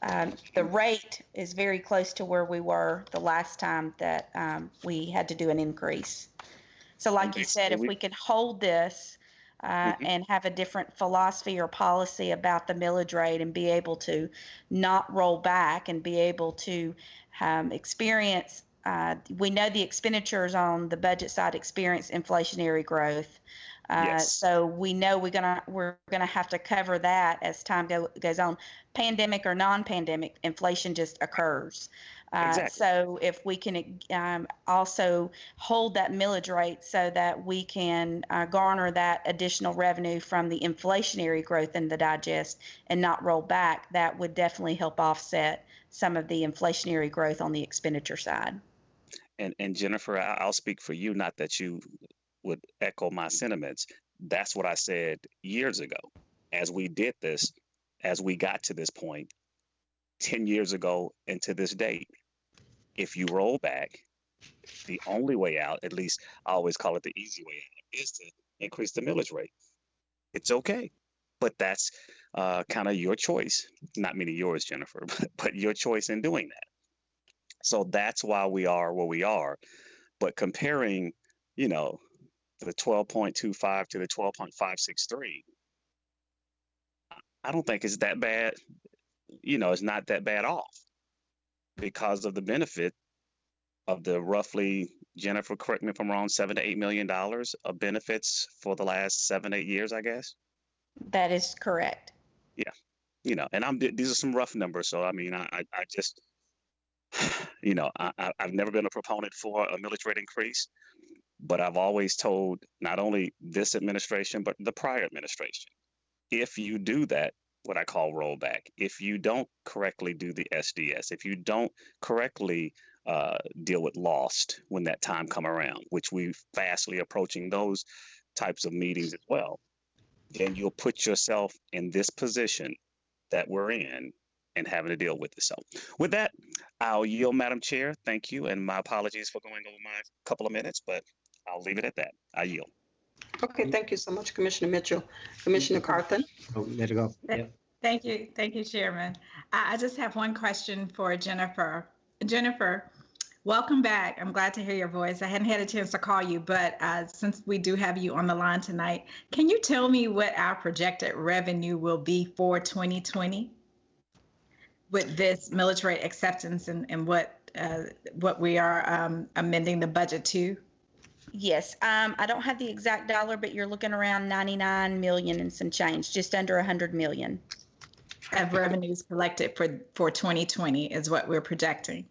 um, the rate is very close to where we were the last time that um, we had to do an increase. So, like you said, if we can hold this uh, Mhm. and have a different philosophy or policy about the millage rate and be able to not roll back and be able to um, experience uh, we know the expenditures on the budget side experience inflationary growth. Uh, Yes. So we know we're gonna we're gonna have to cover that as time go, goes on. Pandemic or non-pandemic, inflation just occurs. Uh, Exactly. So if we can um, also hold that millage rate so that we can uh, garner that additional revenue from the inflationary growth in the digest and not roll back, that would definitely help offset some of the inflationary growth on the expenditure side. And and Jennifer, I'll speak for you, not that you would echo my sentiments. That's what I said years ago. As we did this, as we got to this point, 10 years ago and to this date, if you roll back, the only way out, at least I always call it the easy way out, is to increase the millage rate. It's okay. But that's uh, kind of your choice. Not meaning yours, Jennifer, but, but your choice in doing that. So that's why we are where we are. But comparing, you know, the 12.25 to the 12.563, I don't think it's that bad. You know, it's not that bad off because of the benefit of the roughly, Jennifer, correct me if I'm wrong, seven to eight million dollars of benefits for the last seven, eight years, I guess. That is correct. Yeah. You know, and I'm these are some rough numbers. So I mean, I I, I just, you know, I, I've never been a proponent for a millage increase, but I've always told not only this administration but the prior administration, if you do that, what I call rollback, if you don't correctly do the SDS, if you don't correctly uh, deal with LOST when that time come around, which we fastly approaching those types of meetings as well, then you'll put yourself in this position that we're in and having to deal with it. So with that, I'll yield, Madam Chair. Thank you. And my apologies for going over my couple of minutes, but I'll leave it at that. I yield. Okay, thank you so much, Commissioner Mitchell. Commissioner Carthen? Oh, let it go. Yeah. Thank you, thank you, Chairman. I, I just have one question for Jennifer. Jennifer, welcome back. I'm glad to hear your voice. I hadn't had a chance to call you, but uh, since we do have you on the line tonight, can you tell me what our projected revenue will be for 2020 with this military acceptance and, and what uh, what we are um, amending the budget to? Yes, um, I don't have the exact dollar, but you're looking around 99 million and some change, just under 100 million. Of revenues collected for for 2020 is what we're projecting.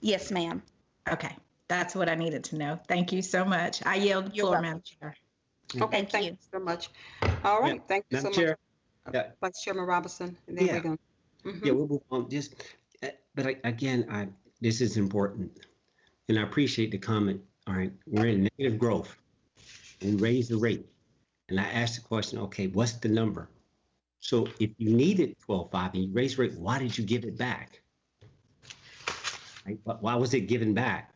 Yes, ma'am. Okay, that's what I needed to know. Thank you so much. I yield the floor, welcome. Madam Chair. Okay, Thank thank you. you so much. All right, thank you so Madam much. Chair. Yeah. Vice Chairman Robinson, and then Yeah. we're going. Mhm. Yeah, we'll move on. Just, uh, but I, again, I this is important, and I appreciate the comment. All right, we're in negative growth. and raise the rate. And I asked the question, okay, what's the number? So if you needed 12.5 and you raised rate, why did you give it back? Right? Why was it given back?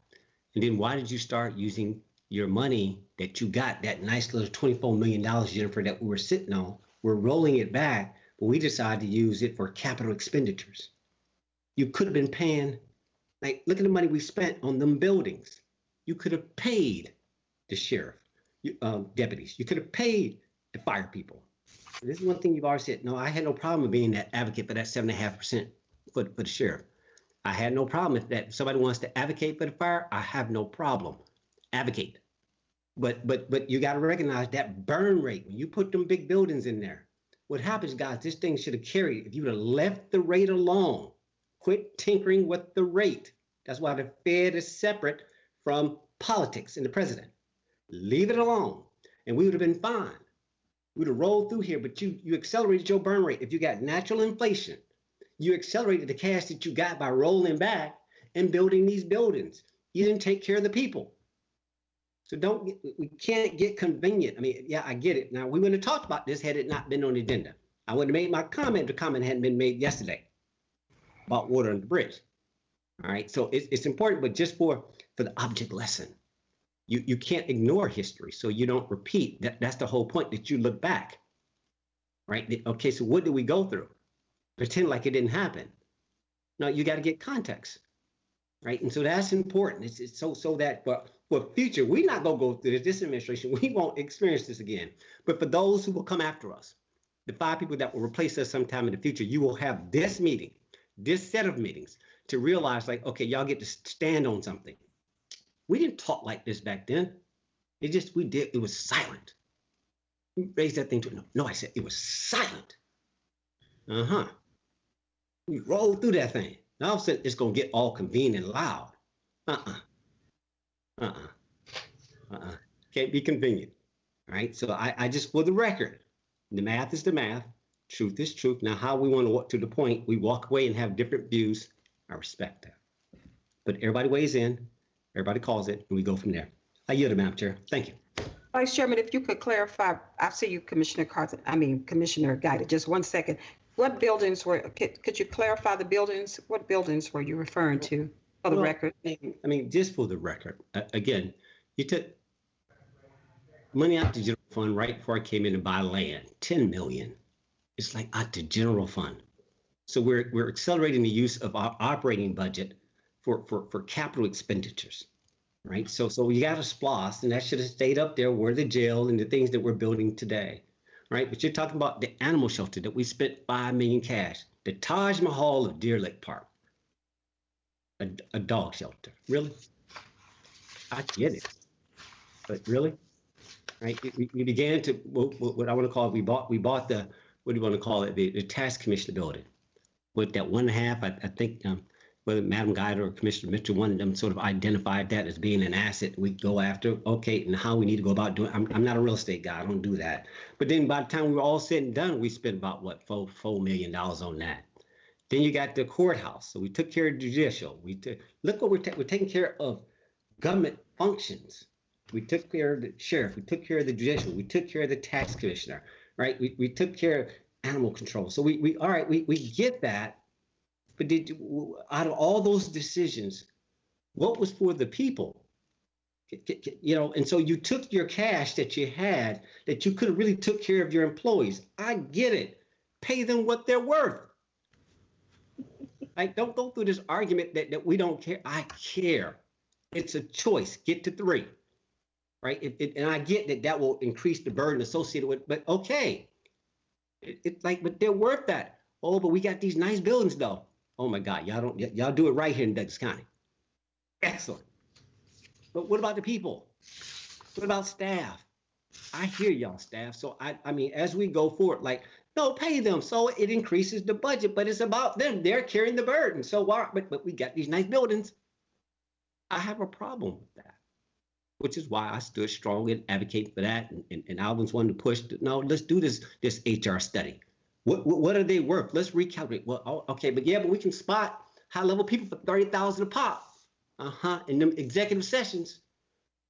And then why did you start using your money that you got, that nice little $24 million, Jennifer, that we were sitting on? We're rolling it back, but we decided to use it for capital expenditures. You could have been paying, like, look at the money we spent on them buildings. You could have paid the sheriff, you, um, deputies. You could have paid the fire people. This is one thing you've always said. No, I had no problem being that advocate for that seven and a half percent for for the sheriff. I had no problem if that somebody wants to advocate for the fire. I have no problem advocate. But but but you got to recognize that burn rate when you put them big buildings in there. What happens, guys? This thing should have carried. If you would have left the rate alone, quit tinkering with the rate. That's why the Fed is separate from politics and the president. Leave it alone, and we would have been fine. We would have rolled through here, but you you accelerated your burn rate. If you got natural inflation, you accelerated the cash that you got by rolling back and building these buildings. You didn't take care of the people. So don't get, we can't get convenient. I mean, yeah, I get it. Now we wouldn't have talked about this had it not been on the agenda. I would have made my comment. The comment hadn't been made yesterday about water under the bridge. All right. So it's, it's important, but just for for the object lesson, you you can't ignore history, so you don't repeat. That that's the whole point. That you look back. Right. Okay. So what did we go through? Pretend like it didn't happen. No, you got to get context. Right. And so that's important. It's, it's so so that for for future, we're not gonna go through this, this administration. We won't experience this again. But for those who will come after us, the five people that will replace us sometime in the future, you will have this meeting, this set of meetings to realize like, okay, y'all get to stand on something. We didn't talk like this back then. It just, we did, it was silent. We raised that thing to, no, no, I said it was silent. Uh-huh. We rolled through that thing. Now all of a sudden it's gonna get all convened and loud. Uh-uh. Uh-uh. Uh-uh. Can't be convenient. All right. So I, I just for the record, the math is the math, truth is truth. Now, how we want to walk to the point, we walk away and have different views. I respect that. But everybody weighs in, everybody calls it, and we go from there. I yield Madam Chair. Thank you. Vice Chairman, if you could clarify, I see you, Commissioner Carthen, I mean, Commissioner Guider, just one second. What buildings were, could, could you clarify the buildings? What buildings were you referring to for the Well, record? I mean, just for the record, uh, again, you took money out the general fund right before I came in to buy land, 10 million. It's like out the general fund. So we're, we're accelerating the use of our operating budget for, for, for capital expenditures, right? So, so you got a SPLOST and that should have stayed up there where the jail and the things that we're building today, right? But you're talking about the animal shelter that we spent 5 million cash, the Taj Mahal of Deer Lick Park a, a dog shelter. Really? I get it. But really? Right? We, we began to, what, what I want to call it, we bought, we bought the, what do you want to call it? The, the tax commissioner building. With that one and a half, I, I think, um, whether Madam Guider or Commissioner Mitchell, one of them sort of identified that as being an asset we go after. Okay, and how we need to go about doing. I'm, I'm not a real estate guy. I don't do that. But then by the time we were all said and done, we spent about what four four million dollars on that. Then you got the courthouse. So we took care of judicial. We took look what we're ta- we're taking care of government functions. We took care of the sheriff. We took care of the judicial. We took care of the tax commissioner. Right. We, we took care of animal control. So we, we all right. We, we get that. But did out of all those decisions, what was for the people? You know, and so you took your cash that you had that you could have really took care of your employees. I get it. Pay them what they're worth. Like, don't go through this argument that, that we don't care. I care. It's a choice. Get to three, right? It, it- and I get that that will increase the burden associated with, but okay. It, it's like, but they're worth that. Oh, but we got these nice buildings though. Oh my God, y'all don't, y'all do it right here in Douglas County. Excellent. But what about the people? What about staff? I hear y'all staff. So I, I mean, as we go forward, like, no, pay them. So it increases the budget, but it's about them. They're carrying the burden. So why, but, but we got these nice buildings. I have a problem with that, which is why I stood strong and advocated for that. And, and, and Alvin's one to push, the- no, let's do this, this HR study. What, what, are they worth? Let's recalculate. Well, oh, okay, but yeah, but we can spot high level people for 30,000 a pop. Uh-huh. In them executive sessions,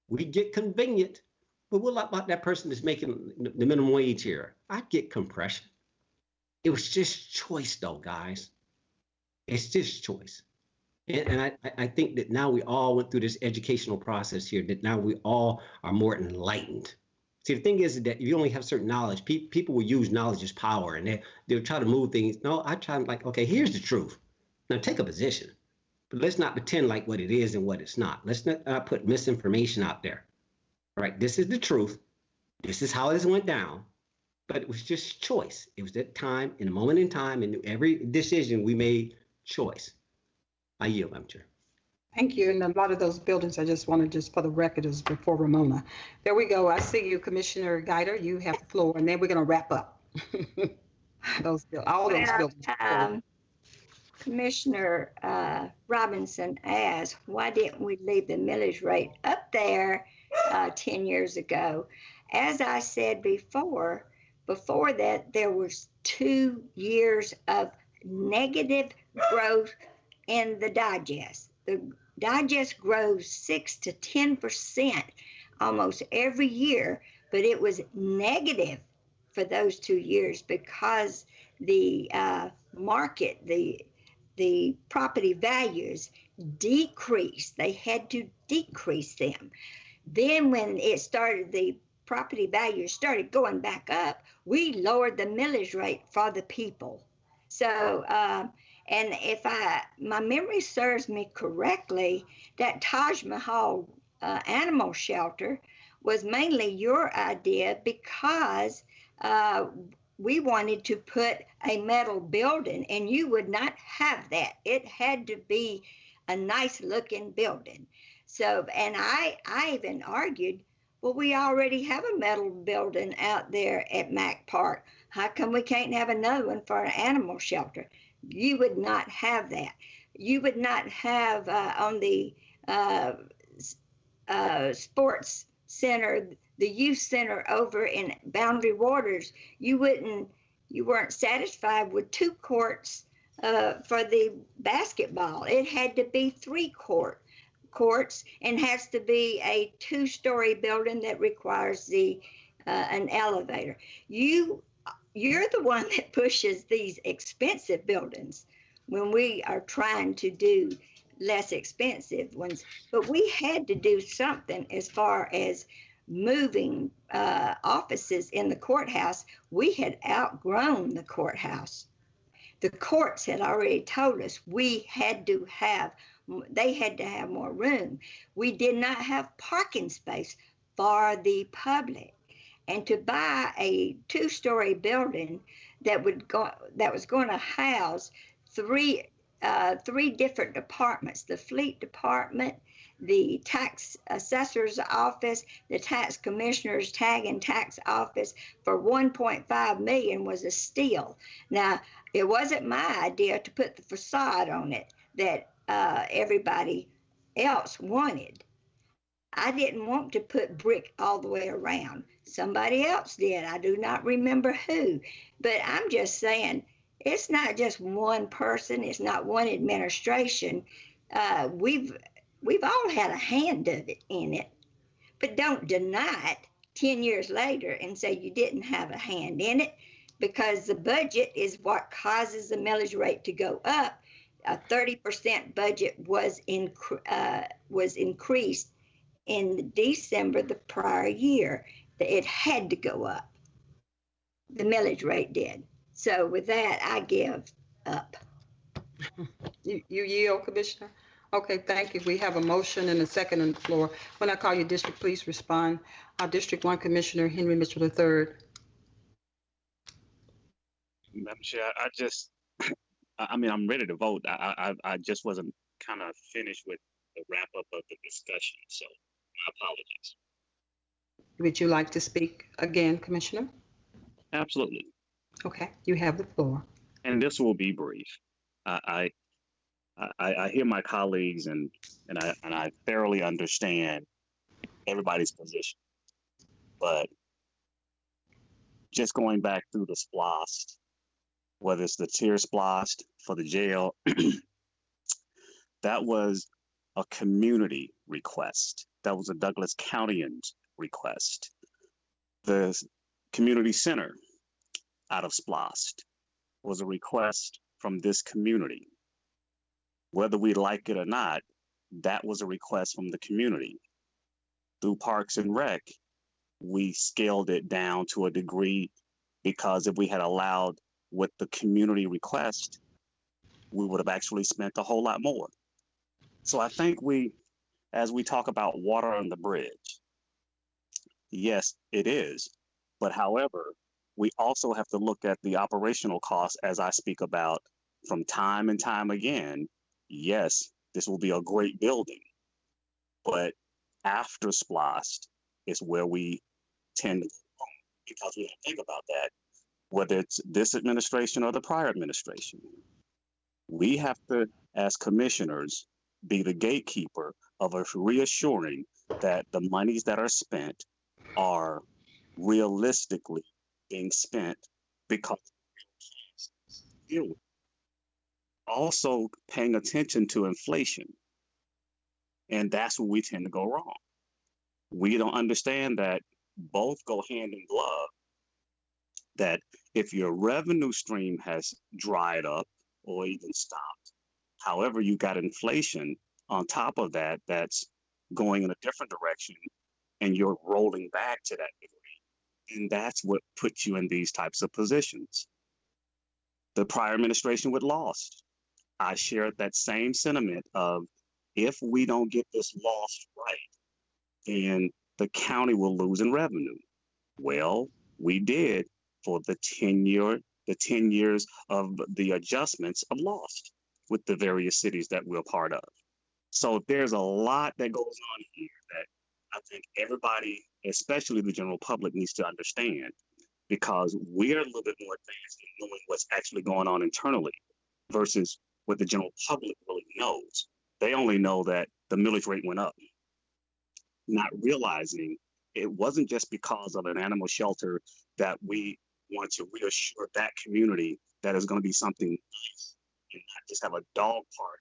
we get convenient But what about that person that's making the minimum wage here? I get compression. It was just choice, though, guys. It's just choice. And, and I, I think that now we all went through this educational process here, that now we all are more enlightened. See, the thing is that if you only have certain knowledge, pe- people will use knowledge as power and they, they'll try to move things. No, I try to like, okay, here's the truth. Now take a position, but let's not pretend like what it is and what it's not. Let's not uh, put misinformation out there. All right, this is the truth. This is how this went down. But it was just choice. It was that time, in a moment in time, and every decision we made choice. I yield, Madam Chair. Thank you. And a lot of those buildings, I just wanted, just for the record, is before Romona. There we go. I see you, Commissioner Guider. You have the floor, and then we're going to wrap up. those, all those Well, buildings. um, Commissioner uh, Robinson asked, why didn't we leave the millage rate up there uh, 10 years ago? As I said before, before that, there was two years of negative growth in the digest. The digest grows six to 10% almost every year, but it was negative for those two years because the uh, market, the the property values decreased. They had to decrease them. Then when it started, the property values started going back up. We lowered the millage rate for the people. So, uh, and if I my memory serves me correctly, that Taj Mahal uh, animal shelter was mainly your idea because uh, we wanted to put a metal building and you would not have that. It had to be a nice looking building. So, and I, I even argued, well, we already have a metal building out there at Mac Park. How come we can't have another one for an animal shelter? You would not have that. You would not have uh, on the uh, uh, sports center, the youth center over in Boundary Waters, you wouldn't, you weren't satisfied with two courts uh, for the basketball. It had to be three court courts and has to be a two-story building that requires the uh, an elevator. You you're the one that pushes these expensive buildings when we are trying to do less expensive ones. But we had to do something as far as moving uh, offices in the courthouse. We had outgrown the courthouse. The courts had already told us we had to have, they had to have more room. We did not have parking space for the public. And to buy a two-story building that would go, that was going to house three uh, three different departments the fleet department, the tax assessor's office, the tax commissioner's tag and tax office for 1.5 million was a steal. Now, it wasn't my idea to put the facade on it that uh, everybody else wanted. I didn't want to put brick all the way around. Somebody else did. I do not remember who. But I'm just saying, it's not just one person it's not one administration uh, we've we've all had a hand of it in it but don't deny it 10 years later and say you didn't have a hand in it because the budget is what causes the millage rate to go up a 30% budget was in uh, was increased in December the prior year it had to go up the millage rate did so with that, I give up. You, you yield, Commissioner? Okay, thank you. We have a motion and a second on the floor. When I call you district, please respond. Our District One Commissioner, Henry Mitchell III. Madam Chair, I just, I mean, I'm ready to vote. I, I, I just wasn't kind of finished with the wrap up of the discussion, so my apologies. Would you like to speak again, Commissioner? Absolutely. Okay, you have the floor. And this will be brief. I, I, I, I hear my colleagues and, and I, and I thoroughly understand everybody's position. But just going back through the SPLOST, whether it's the tier SPLOST for the jail, that was a community request. That was a Douglas Countyans request. the community center out of Splost was a request from this community. Whether we like it or not, that was a request from the community. Through Parks and Rec, we scaled it down to a degree because if we had allowed what the community request, we would have actually spent a whole lot more. So I think we, as we talk about water on the bridge, yes, it is. But however, we also have to look at the operational costs as I speak about from time and time again. Yes, this will be a great building, but after SPLOST is where we tend to go because we don't think about that, whether it's this administration or the prior administration. We have to, as commissioners, be the gatekeeper of us reassuring that the monies that are spent are realistically being spent because also paying attention to inflation. And that's where we tend to go wrong. We don't understand that both go hand in glove. That if your revenue stream has dried up or even stopped, however, you got inflation on top of that that's going in a different direction and you're rolling back to that degree. And that's what puts you in these types of positions. The prior administration would lost. I shared that same sentiment of if we don't get this LOST right, then the county will lose in revenue. Well, we did for the 10 year, the 10 years of the adjustments of LOST with the various cities that we're part of. So there's a lot that goes on here that I think everybody, especially the general public, needs to understand because we're a little bit more advanced in knowing what's actually going on internally versus what the general public really knows. They only know that the millage rate went up, not realizing it wasn't just because of an animal shelter that we want to reassure that community that is going to be something nice and not just have a dog park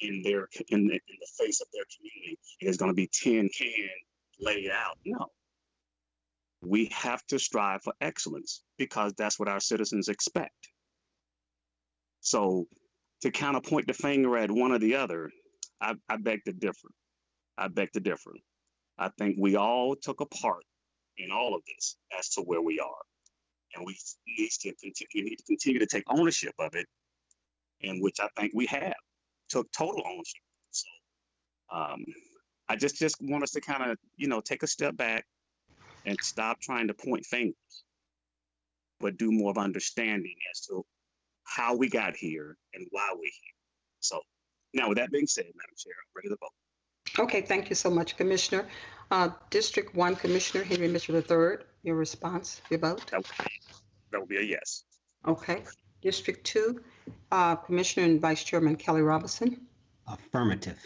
in their in the, in the face of their community. It is going to be tin can laid out. No, we have to strive for excellence because that's what our citizens expect. So to kind of point the finger at one or the other, I, I beg to differ. I beg to differ. I think we all took a part in all of this as to where we are. And we need to continue, need to continue to take ownership of it, in which I think we have took total ownership. So um, I just just want us to kind of you know take a step back and stop trying to point fingers, but do more of understanding as to how we got here and why we're here. So now, with that being said, Madam Chair, I'm ready to vote. Okay, thank you so much, Commissioner. Uh, District One, Commissioner Henry Mitchell III, your response, your vote? That would be, that would be a yes. Okay. District Two, uh, Commissioner and Vice Chairman Kelly Robinson. Affirmative.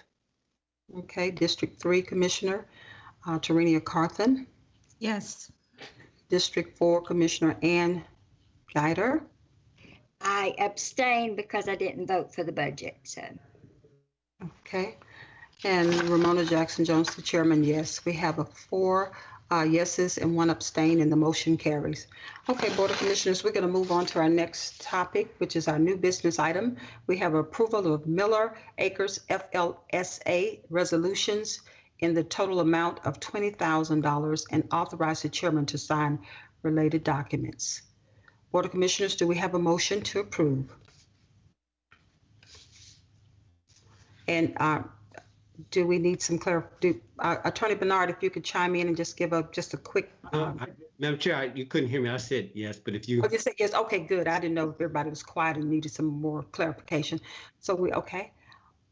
Okay, District Three, Commissioner uh, Tarenia Carthen. Yes. District Four, Commissioner Ann Guider. I abstain because I didn't vote for the budget, so. Okay. And Romona Jackson Jones, the chairman, yes. We have a four uh, yeses and one abstain, and the motion carries. Okay, Board of Commissioners, we're going to move on to our next topic, which is our new business item. We have approval of Miller Acres FLSA resolutions in the total amount of $20,000 and authorize the chairman to sign related documents. Board of Commissioners, do we have a motion to approve? And uh, do we need some clar, do, uh, Attorney Bernard, if you could chime in and just give a, just a quick, Uh, um, I- Madam Chair, I- you couldn't hear me. I said yes, but if you, oh, you said yes, okay, good. I didn't know if everybody was quiet and needed some more clarification. So we, okay.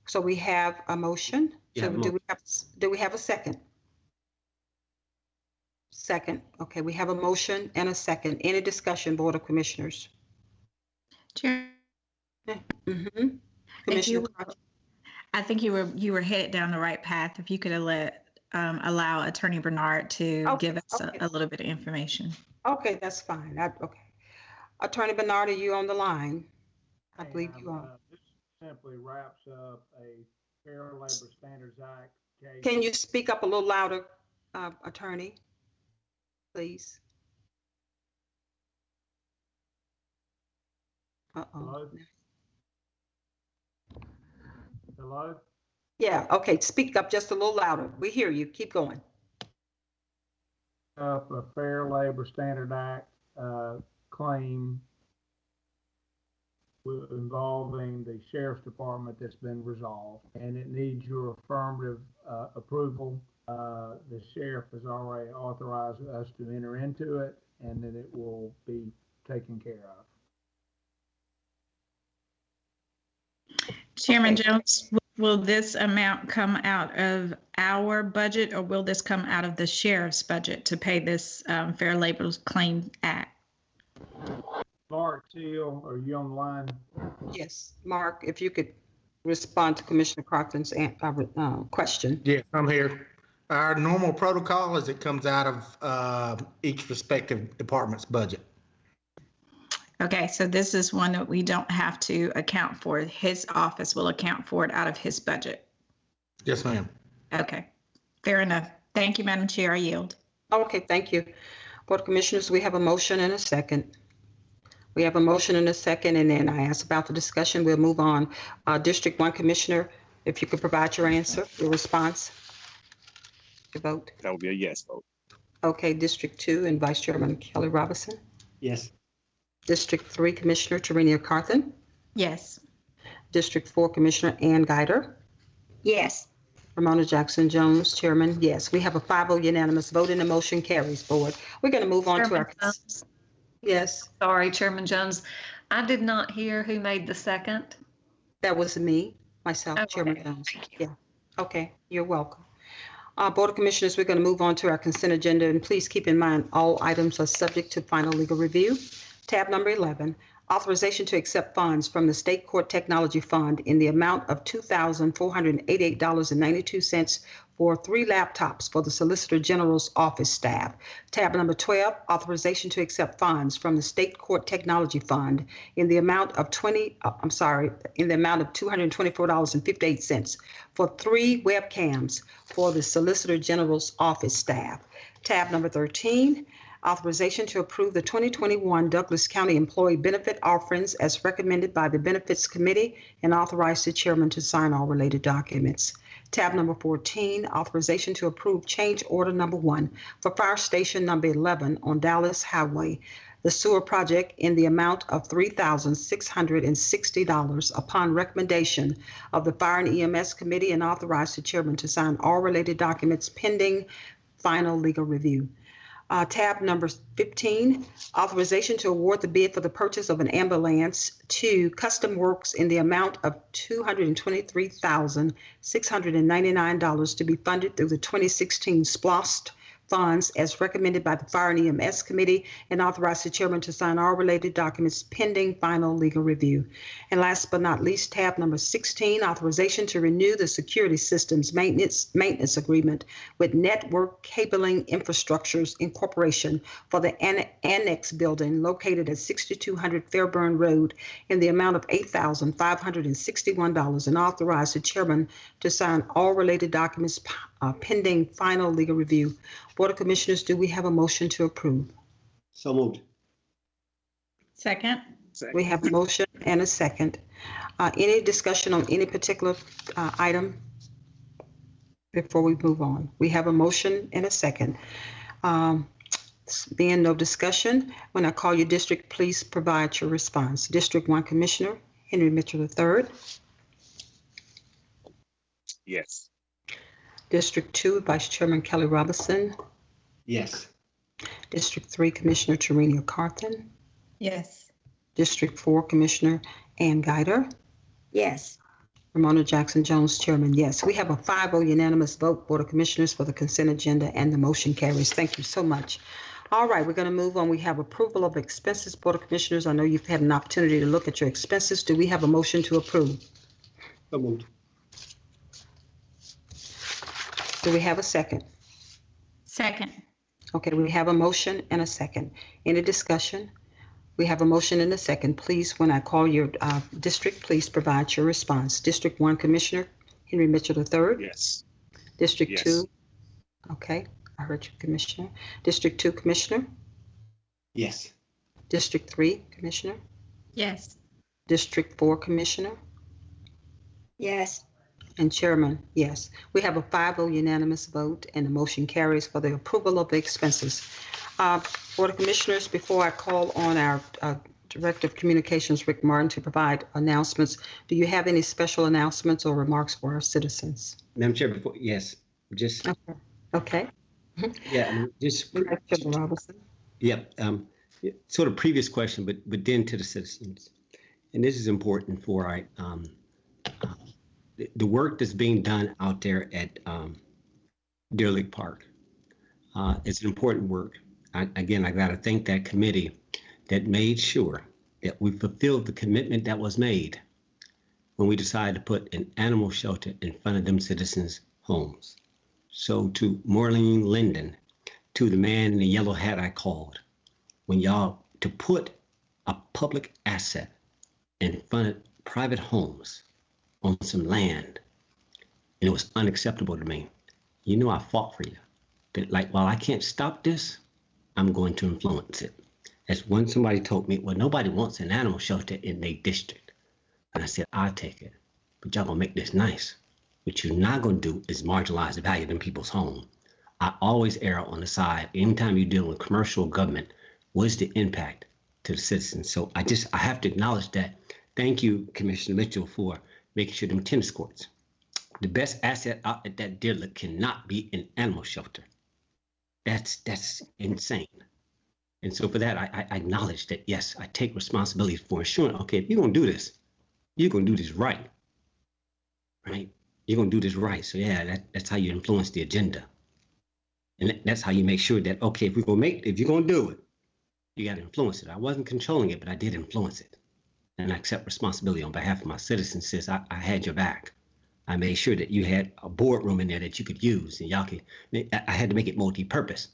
So we have a motion. You So have a do we have, do we have a second? Second, okay, we have a motion and a second. Any discussion, Board of Commissioners? Chair, Mm-hmm. Commissioner, would- I think you were you were headed down the right path if you could let um, allow Attorney Bernard to okay, give us okay. a, a, little bit of information. Okay, that's fine. I, okay, Attorney Bernard, are you on the line? I believe you are. Uh, this simply wraps up a Fair Labor Standards Act case. Can you speak up a little louder, uh, Attorney, please? Uh oh. Hello? Yeah, okay, speak up just a little louder. We hear you. Keep going. Up a Fair Labor Standard Act, uh, claim involving the sheriff's department that's been resolved, and it needs your affirmative, uh, approval. Uh, the sheriff has already authorized us to enter into it, and that it will be taken care of. Chairman Okay. Jones, will this amount come out of our budget or will this come out of the sheriff's budget to pay this um, Fair Labor Claim Act? Mark Teal, are you on the line? Yes, Mark, if you could respond to Commissioner Crofton's uh, uh, question. Yes, I'm here. Our normal protocol is it comes out of uh, each respective department's budget. Okay, so this is one that we don't have to account for. His office will account for it out of his budget. Yes, ma'am. Okay, fair enough. Thank you, Madam Chair. I yield. Okay, thank you. Board of Commissioners, we have a motion and a second. We have a motion and a second, and then I ask about the discussion. We'll move on. Uh, District One Commissioner, if you could provide your answer, your response. Your vote. That would be a yes vote. Okay, District Two and Vice Chairman Kelly Robinson. Yes. District Three Commissioner Tarenia Carthen. Yes. District Four Commissioner Ann Guider. Yes. Romona Jackson Jones, Chairman, yes. We have a 5-0 unanimous vote and the motion carries, Board. We're going to move on to Chairman our, Jones, yes, Sorry, Chairman Jones. I did not hear who made the second. that was me, myself, Oh, Chairman. Jones. Thank you. Yeah, okay, you're welcome. Uh, Board of Commissioners, we're going to move on to our consent agenda, and please keep in mind, all items are subject to final legal review. Tab number 11, authorization to accept funds from the State Court Technology Fund in the amount of $2,488.92 for three laptops for the Solicitor General's office staff. Tab number 12, authorization to accept funds from the State Court Technology Fund in the amount of 20, uh, I'm sorry, in the amount of $224.58 for three webcams for the Solicitor General's office staff. Tab number 13, authorization to approve the 2021 Douglas County Employee Benefit Offerings as recommended by the Benefits Committee and authorize the chairman to sign all related documents. Tab number 14, authorization to approve change order number one for Fire Station number 11 on Dallas Highway, the sewer project in the amount of $3,660 upon recommendation of the Fire and EMS Committee and authorize the chairman to sign all related documents pending final legal review. Uh, tab number 15, authorization to award the bid for the purchase of an ambulance to Custom Works in the amount of $223,699 to be funded through the 2016 SPLOST funds as recommended by the Fire and EMS Committee and authorize the chairman to sign all related documents pending final legal review. And last but not least, tab number 16, authorization to renew the security systems maintenance, maintenance agreement with Network Cabling Infrastructures Incorporation for the An- Annex Building located at 6200 Fairburn Road in the amount of $8,561 and authorize the chairman to sign all related documents uh, pending final legal review. Board of Commissioners, do we have a motion to approve? So moved. Second? We have a motion and a second. Uh, Any discussion on any particular uh, item before we move on? We have a motion and a second. Um, Being no discussion, when I call your district, please provide your response. District One Commissioner Henry Mitchell III. Yes. District Two Vice Chairman Kelly Robinson. Yes. District Three Commissioner Tarenia Carthen. Yes. District Four Commissioner Ann Guider. Yes. Romona Jackson Jones, Chairman, yes. We have a 5-0 unanimous vote, Board of Commissioners, for the consent agenda, and the motion carries. Thank you so much. All right, we're going to move on. We have approval of expenses, Board of Commissioners. I know you've had an opportunity to look at your expenses. Do we have a motion to approve? So moved. Do we have a second? Second. Okay, we have a motion and a second. Any discussion? We have a motion and a second. Please, when I call your uh, district, please provide your response. District 1 Commissioner Henry Mitchell III. Yes. District Yes. two? Okay, I heard you, Commissioner. District two, Commissioner? Yes. District three, Commissioner? Yes. District 4 Commissioner, Yes. And Chairman, yes. We have a 5-0 unanimous vote, and the motion carries for the approval of the expenses. Uh, Board of Commissioners, before I call on our uh, Director of Communications, Rick Martin, to provide announcements, do you have any special announcements or remarks for our citizens? Madam Chair, before, yes, just, Okay. yeah, just, Robinson. Yep. Um, yeah, sort of previous question, but but then to the citizens, and this is important for our um, the, work that's being done out there at um, Deer Lick Park. Uh, an important work. I, again, I got to thank that committee that made sure that we fulfilled the commitment that was made when we decided to put an animal shelter in front of them citizens' homes. So to Maureen Linden, to the man in the yellow hat I called, when y'all to put a public asset in front of private homes on some land, and it was unacceptable to me. You know I fought for you. But like while I can't stop this, I'm going to influence it. As when somebody told me, well, nobody wants an animal shelter in their district. And I said, I'll take it. But y'all gonna make this nice. What you're not gonna do is marginalize the value of people's home. I always err on the side, anytime you're dealing with commercial government, what's the impact to the citizens? So I just, I have to acknowledge that. Thank you, Commissioner Mitchell, for making sure them tennis courts. The best asset out at that dealer cannot be an animal shelter. That's, that's insane. And so for that, I, I acknowledge that, yes, I take responsibility for ensuring, okay, if you're gonna do this, you're gonna do this right. Right? You're gonna do this right. So yeah, that, that's how you influence the agenda. And that's how you make sure that, okay, if we're gonna make, if you're gonna do it, you gotta influence it. I wasn't controlling it, but I did influence it. And I accept responsibility on behalf of my citizens, since I, I had your back. I made sure that you had a boardroom in there that you could use and y'all I had to make it multi-purpose.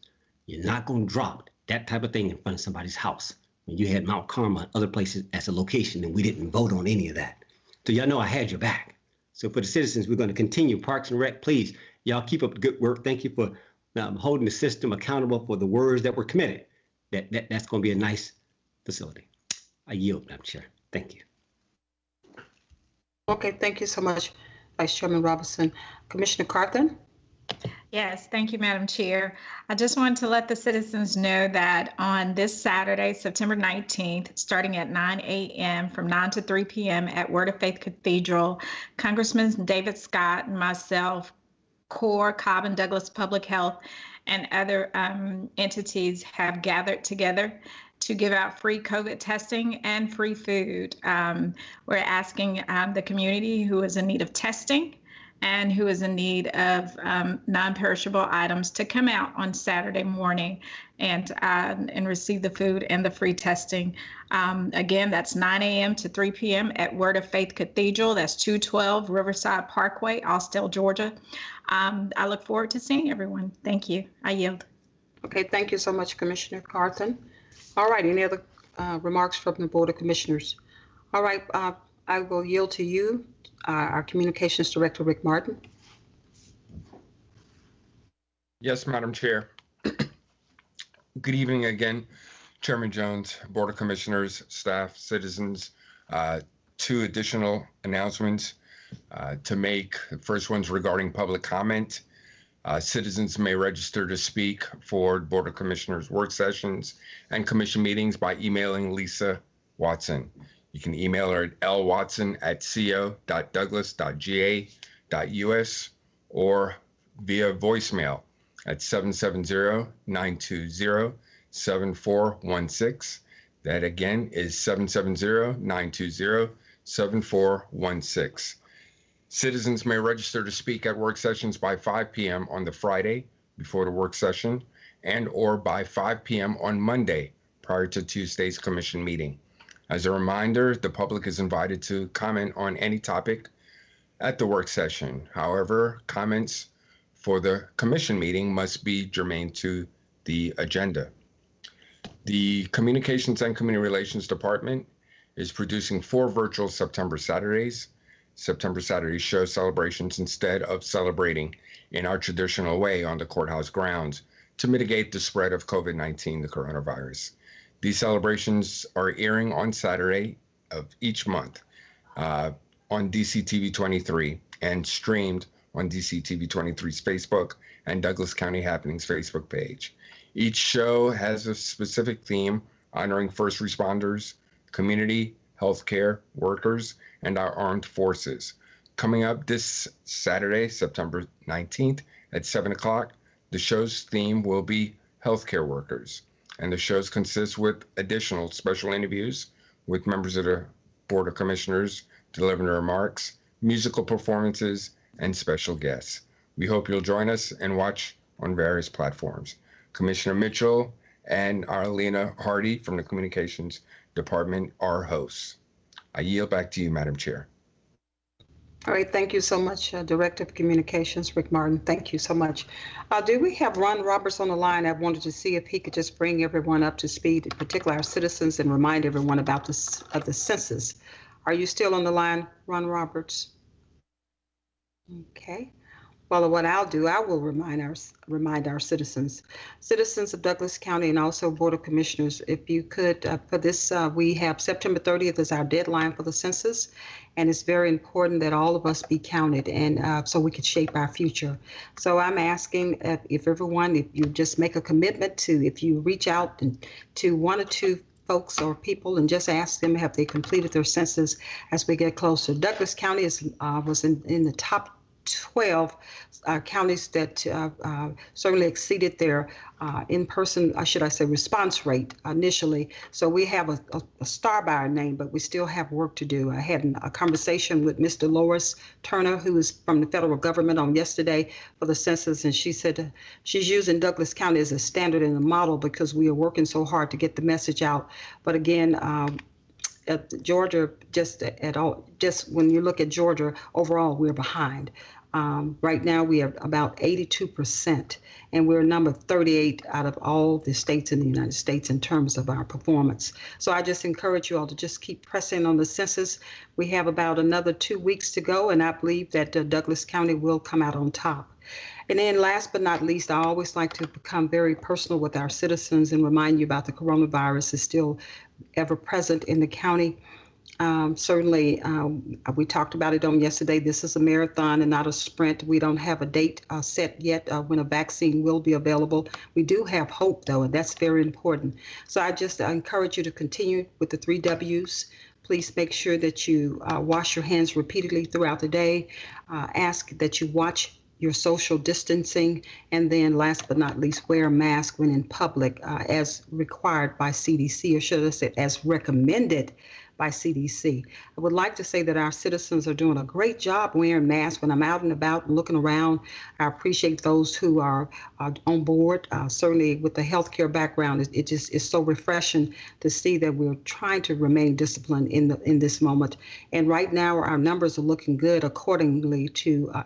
You're not gonna drop that type of thing in front of somebody's house. When you had Mount Carmel and other places as a location and we didn't vote on any of that. So y'all know I had your back. So for the citizens, we're gonna continue. Parks and Rec, please, y'all keep up the good work. Thank you for um, holding the system accountable for the words that were committed. That, that that's going to be a nice facility. I yield, Madam Chair. Thank you. Okay, thank you so much, Vice Chairman Robinson. Commissioner Carthen? Yes, thank you, Madam Chair. I just wanted to let the citizens know that on this Saturday, September 19th, starting at 9 a.m. from 9 to 3 p.m. at Word of Faith Cathedral, Congressman David Scott and myself, CORE, Cobb and Douglas Public Health, and other um, entities have gathered together to give out free COVID testing and free food. Um, we're asking um, the community who is in need of testing and who is in need of um, non-perishable items to come out on Saturday morning and uh, and receive the food and the free testing. Um, again, that's 9 a.m. to 3 p.m. at Word of Faith Cathedral. That's 212 Riverside Parkway, Austell, Georgia. Um, I look forward to seeing everyone. Thank you. I yield. Okay, thank you so much, Commissioner Carthen. All right, any other uh, remarks from the Board of Commissioners? All right, uh, I will yield to you, uh, our Communications Director, Rick Martin. Yes, Madam Chair. Good evening again, Chairman Jones, Board of Commissioners, staff, citizens. Uh, Two additional announcements uh, to make. The first one's regarding public comment. Uh, Citizens may register to speak for Board of Commissioners work sessions and commission meetings by emailing Lisa Watson. You can email her at lwatson@co.douglas.ga.us or via voicemail at 770-920-7416. That again is 770-920-7416. Citizens may register to speak at work sessions by 5 p.m. on the Friday before the work session and or by 5 p.m. on Monday prior to Tuesday's commission meeting. As a reminder, the public is invited to comment on any topic at the work session. However, comments for the commission meeting must be germane to the agenda. The Communications and Community Relations Department is producing four virtual September Saturdays. September Saturday show celebrations instead of celebrating in our traditional way on the courthouse grounds to mitigate the spread of COVID 19, the coronavirus. These celebrations are airing on Saturday, of each month uh, on DCTV 23 and streamed on DCTV 23's Facebook and Douglas County Happenings Facebook page. Each show has a specific theme honoring first responders, community, healthcare workers, and our armed forces. Coming up this Saturday, September 19th at 7 o'clock, the show's theme will be healthcare workers. And the shows consist with additional special interviews with members of the Board of Commissioners delivering remarks, musical performances, and special guests. We hope you'll join us and watch on various platforms. Commissioner Mitchell and Arlena Hardy from the Communications Department are hosts. I yield back to you, Madam Chair. All right, thank you so much, uh, Director of Communications, Rick Martin. Thank you so much. Uh, do we have Ron Roberts on the line? I wanted to see if he could just bring everyone up to speed, particularly our citizens, and remind everyone about this of the census. Are you still on the line, Ron Roberts? Okay. Well, what I'll do, I will remind our remind our citizens, citizens of Douglas County, and also Board of Commissioners, if you could, uh, for this, uh, we have September 30th is our deadline for the census, and it's very important that all of us be counted, and uh, so we could shape our future. So I'm asking if, if everyone, if you just make a commitment to, if you reach out to one or two folks or people and just ask them have they completed their census as we get closer. Douglas County is uh, was in, in the top 12 uh, counties that uh, uh, certainly exceeded their uh, in-person, should I say, response rate initially. So we have a, a, a, star by our name, but we still have work to do. I had a conversation with Mr. Lois Turner, who is from the federal government, on yesterday for the census, and she said she's using Douglas County as a standard and a model because we are working so hard to get the message out. But again. At Georgia, just at all, just when you look at Georgia overall, we're behind. Um, right now, we are about 82%, and we're number 38 out of all the states in the United States in terms of our performance. So I just encourage you all to just keep pressing on the census. We have about another two weeks to go, and I believe that uh, Douglas County will come out on top. And then last but not least, I always like to become very personal with our citizens and remind you about the coronavirus is still ever present in the county. Um, certainly, um, we talked about it on yesterday. This is a marathon and not a sprint. We don't have a date uh, set yet uh, when a vaccine will be available. We do have hope, though, and that's very important. So I just encourage you to continue with the three W's. Please make sure that you uh, wash your hands repeatedly throughout the day. Uh, ask that you watch your social distancing, and then last but not least, wear a mask when in public uh, as required by CDC, or should I say, as recommended by CDC. I would like to say that our citizens are doing a great job wearing masks. When I'm out and about and looking around, I appreciate those who are on board. Uh, certainly, with the healthcare background, it, it, just is so refreshing to see that we're trying to remain disciplined in the in this moment. And right now, our numbers are looking good accordingly to uh,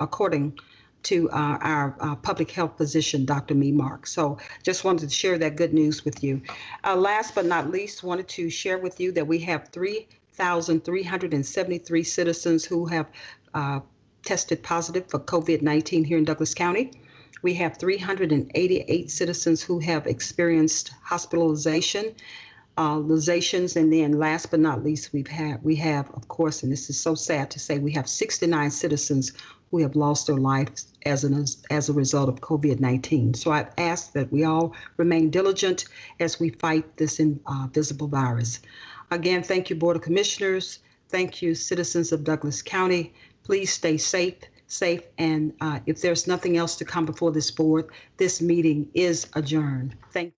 according to uh, our uh, public health physician, Dr. Me Mark. So just wanted to share that good news with you. Uh, last but not least, wanted to share with you that we have 3,373 citizens who have uh, tested positive for COVID-19 here in Douglas County. We have 388 citizens who have experienced hospitalization uh, and then last but not least, we've had we have, of course, and this is so sad to say, we have 69 citizens who have lost their lives as an as a result of COVID-19. So I ask that we all remain diligent as we fight this invisible uh, virus. Again, thank you, Board of Commissioners. Thank you, citizens of Douglas County. Please stay safe, safe, and uh, if there's nothing else to come before this board, this meeting is adjourned. Thank.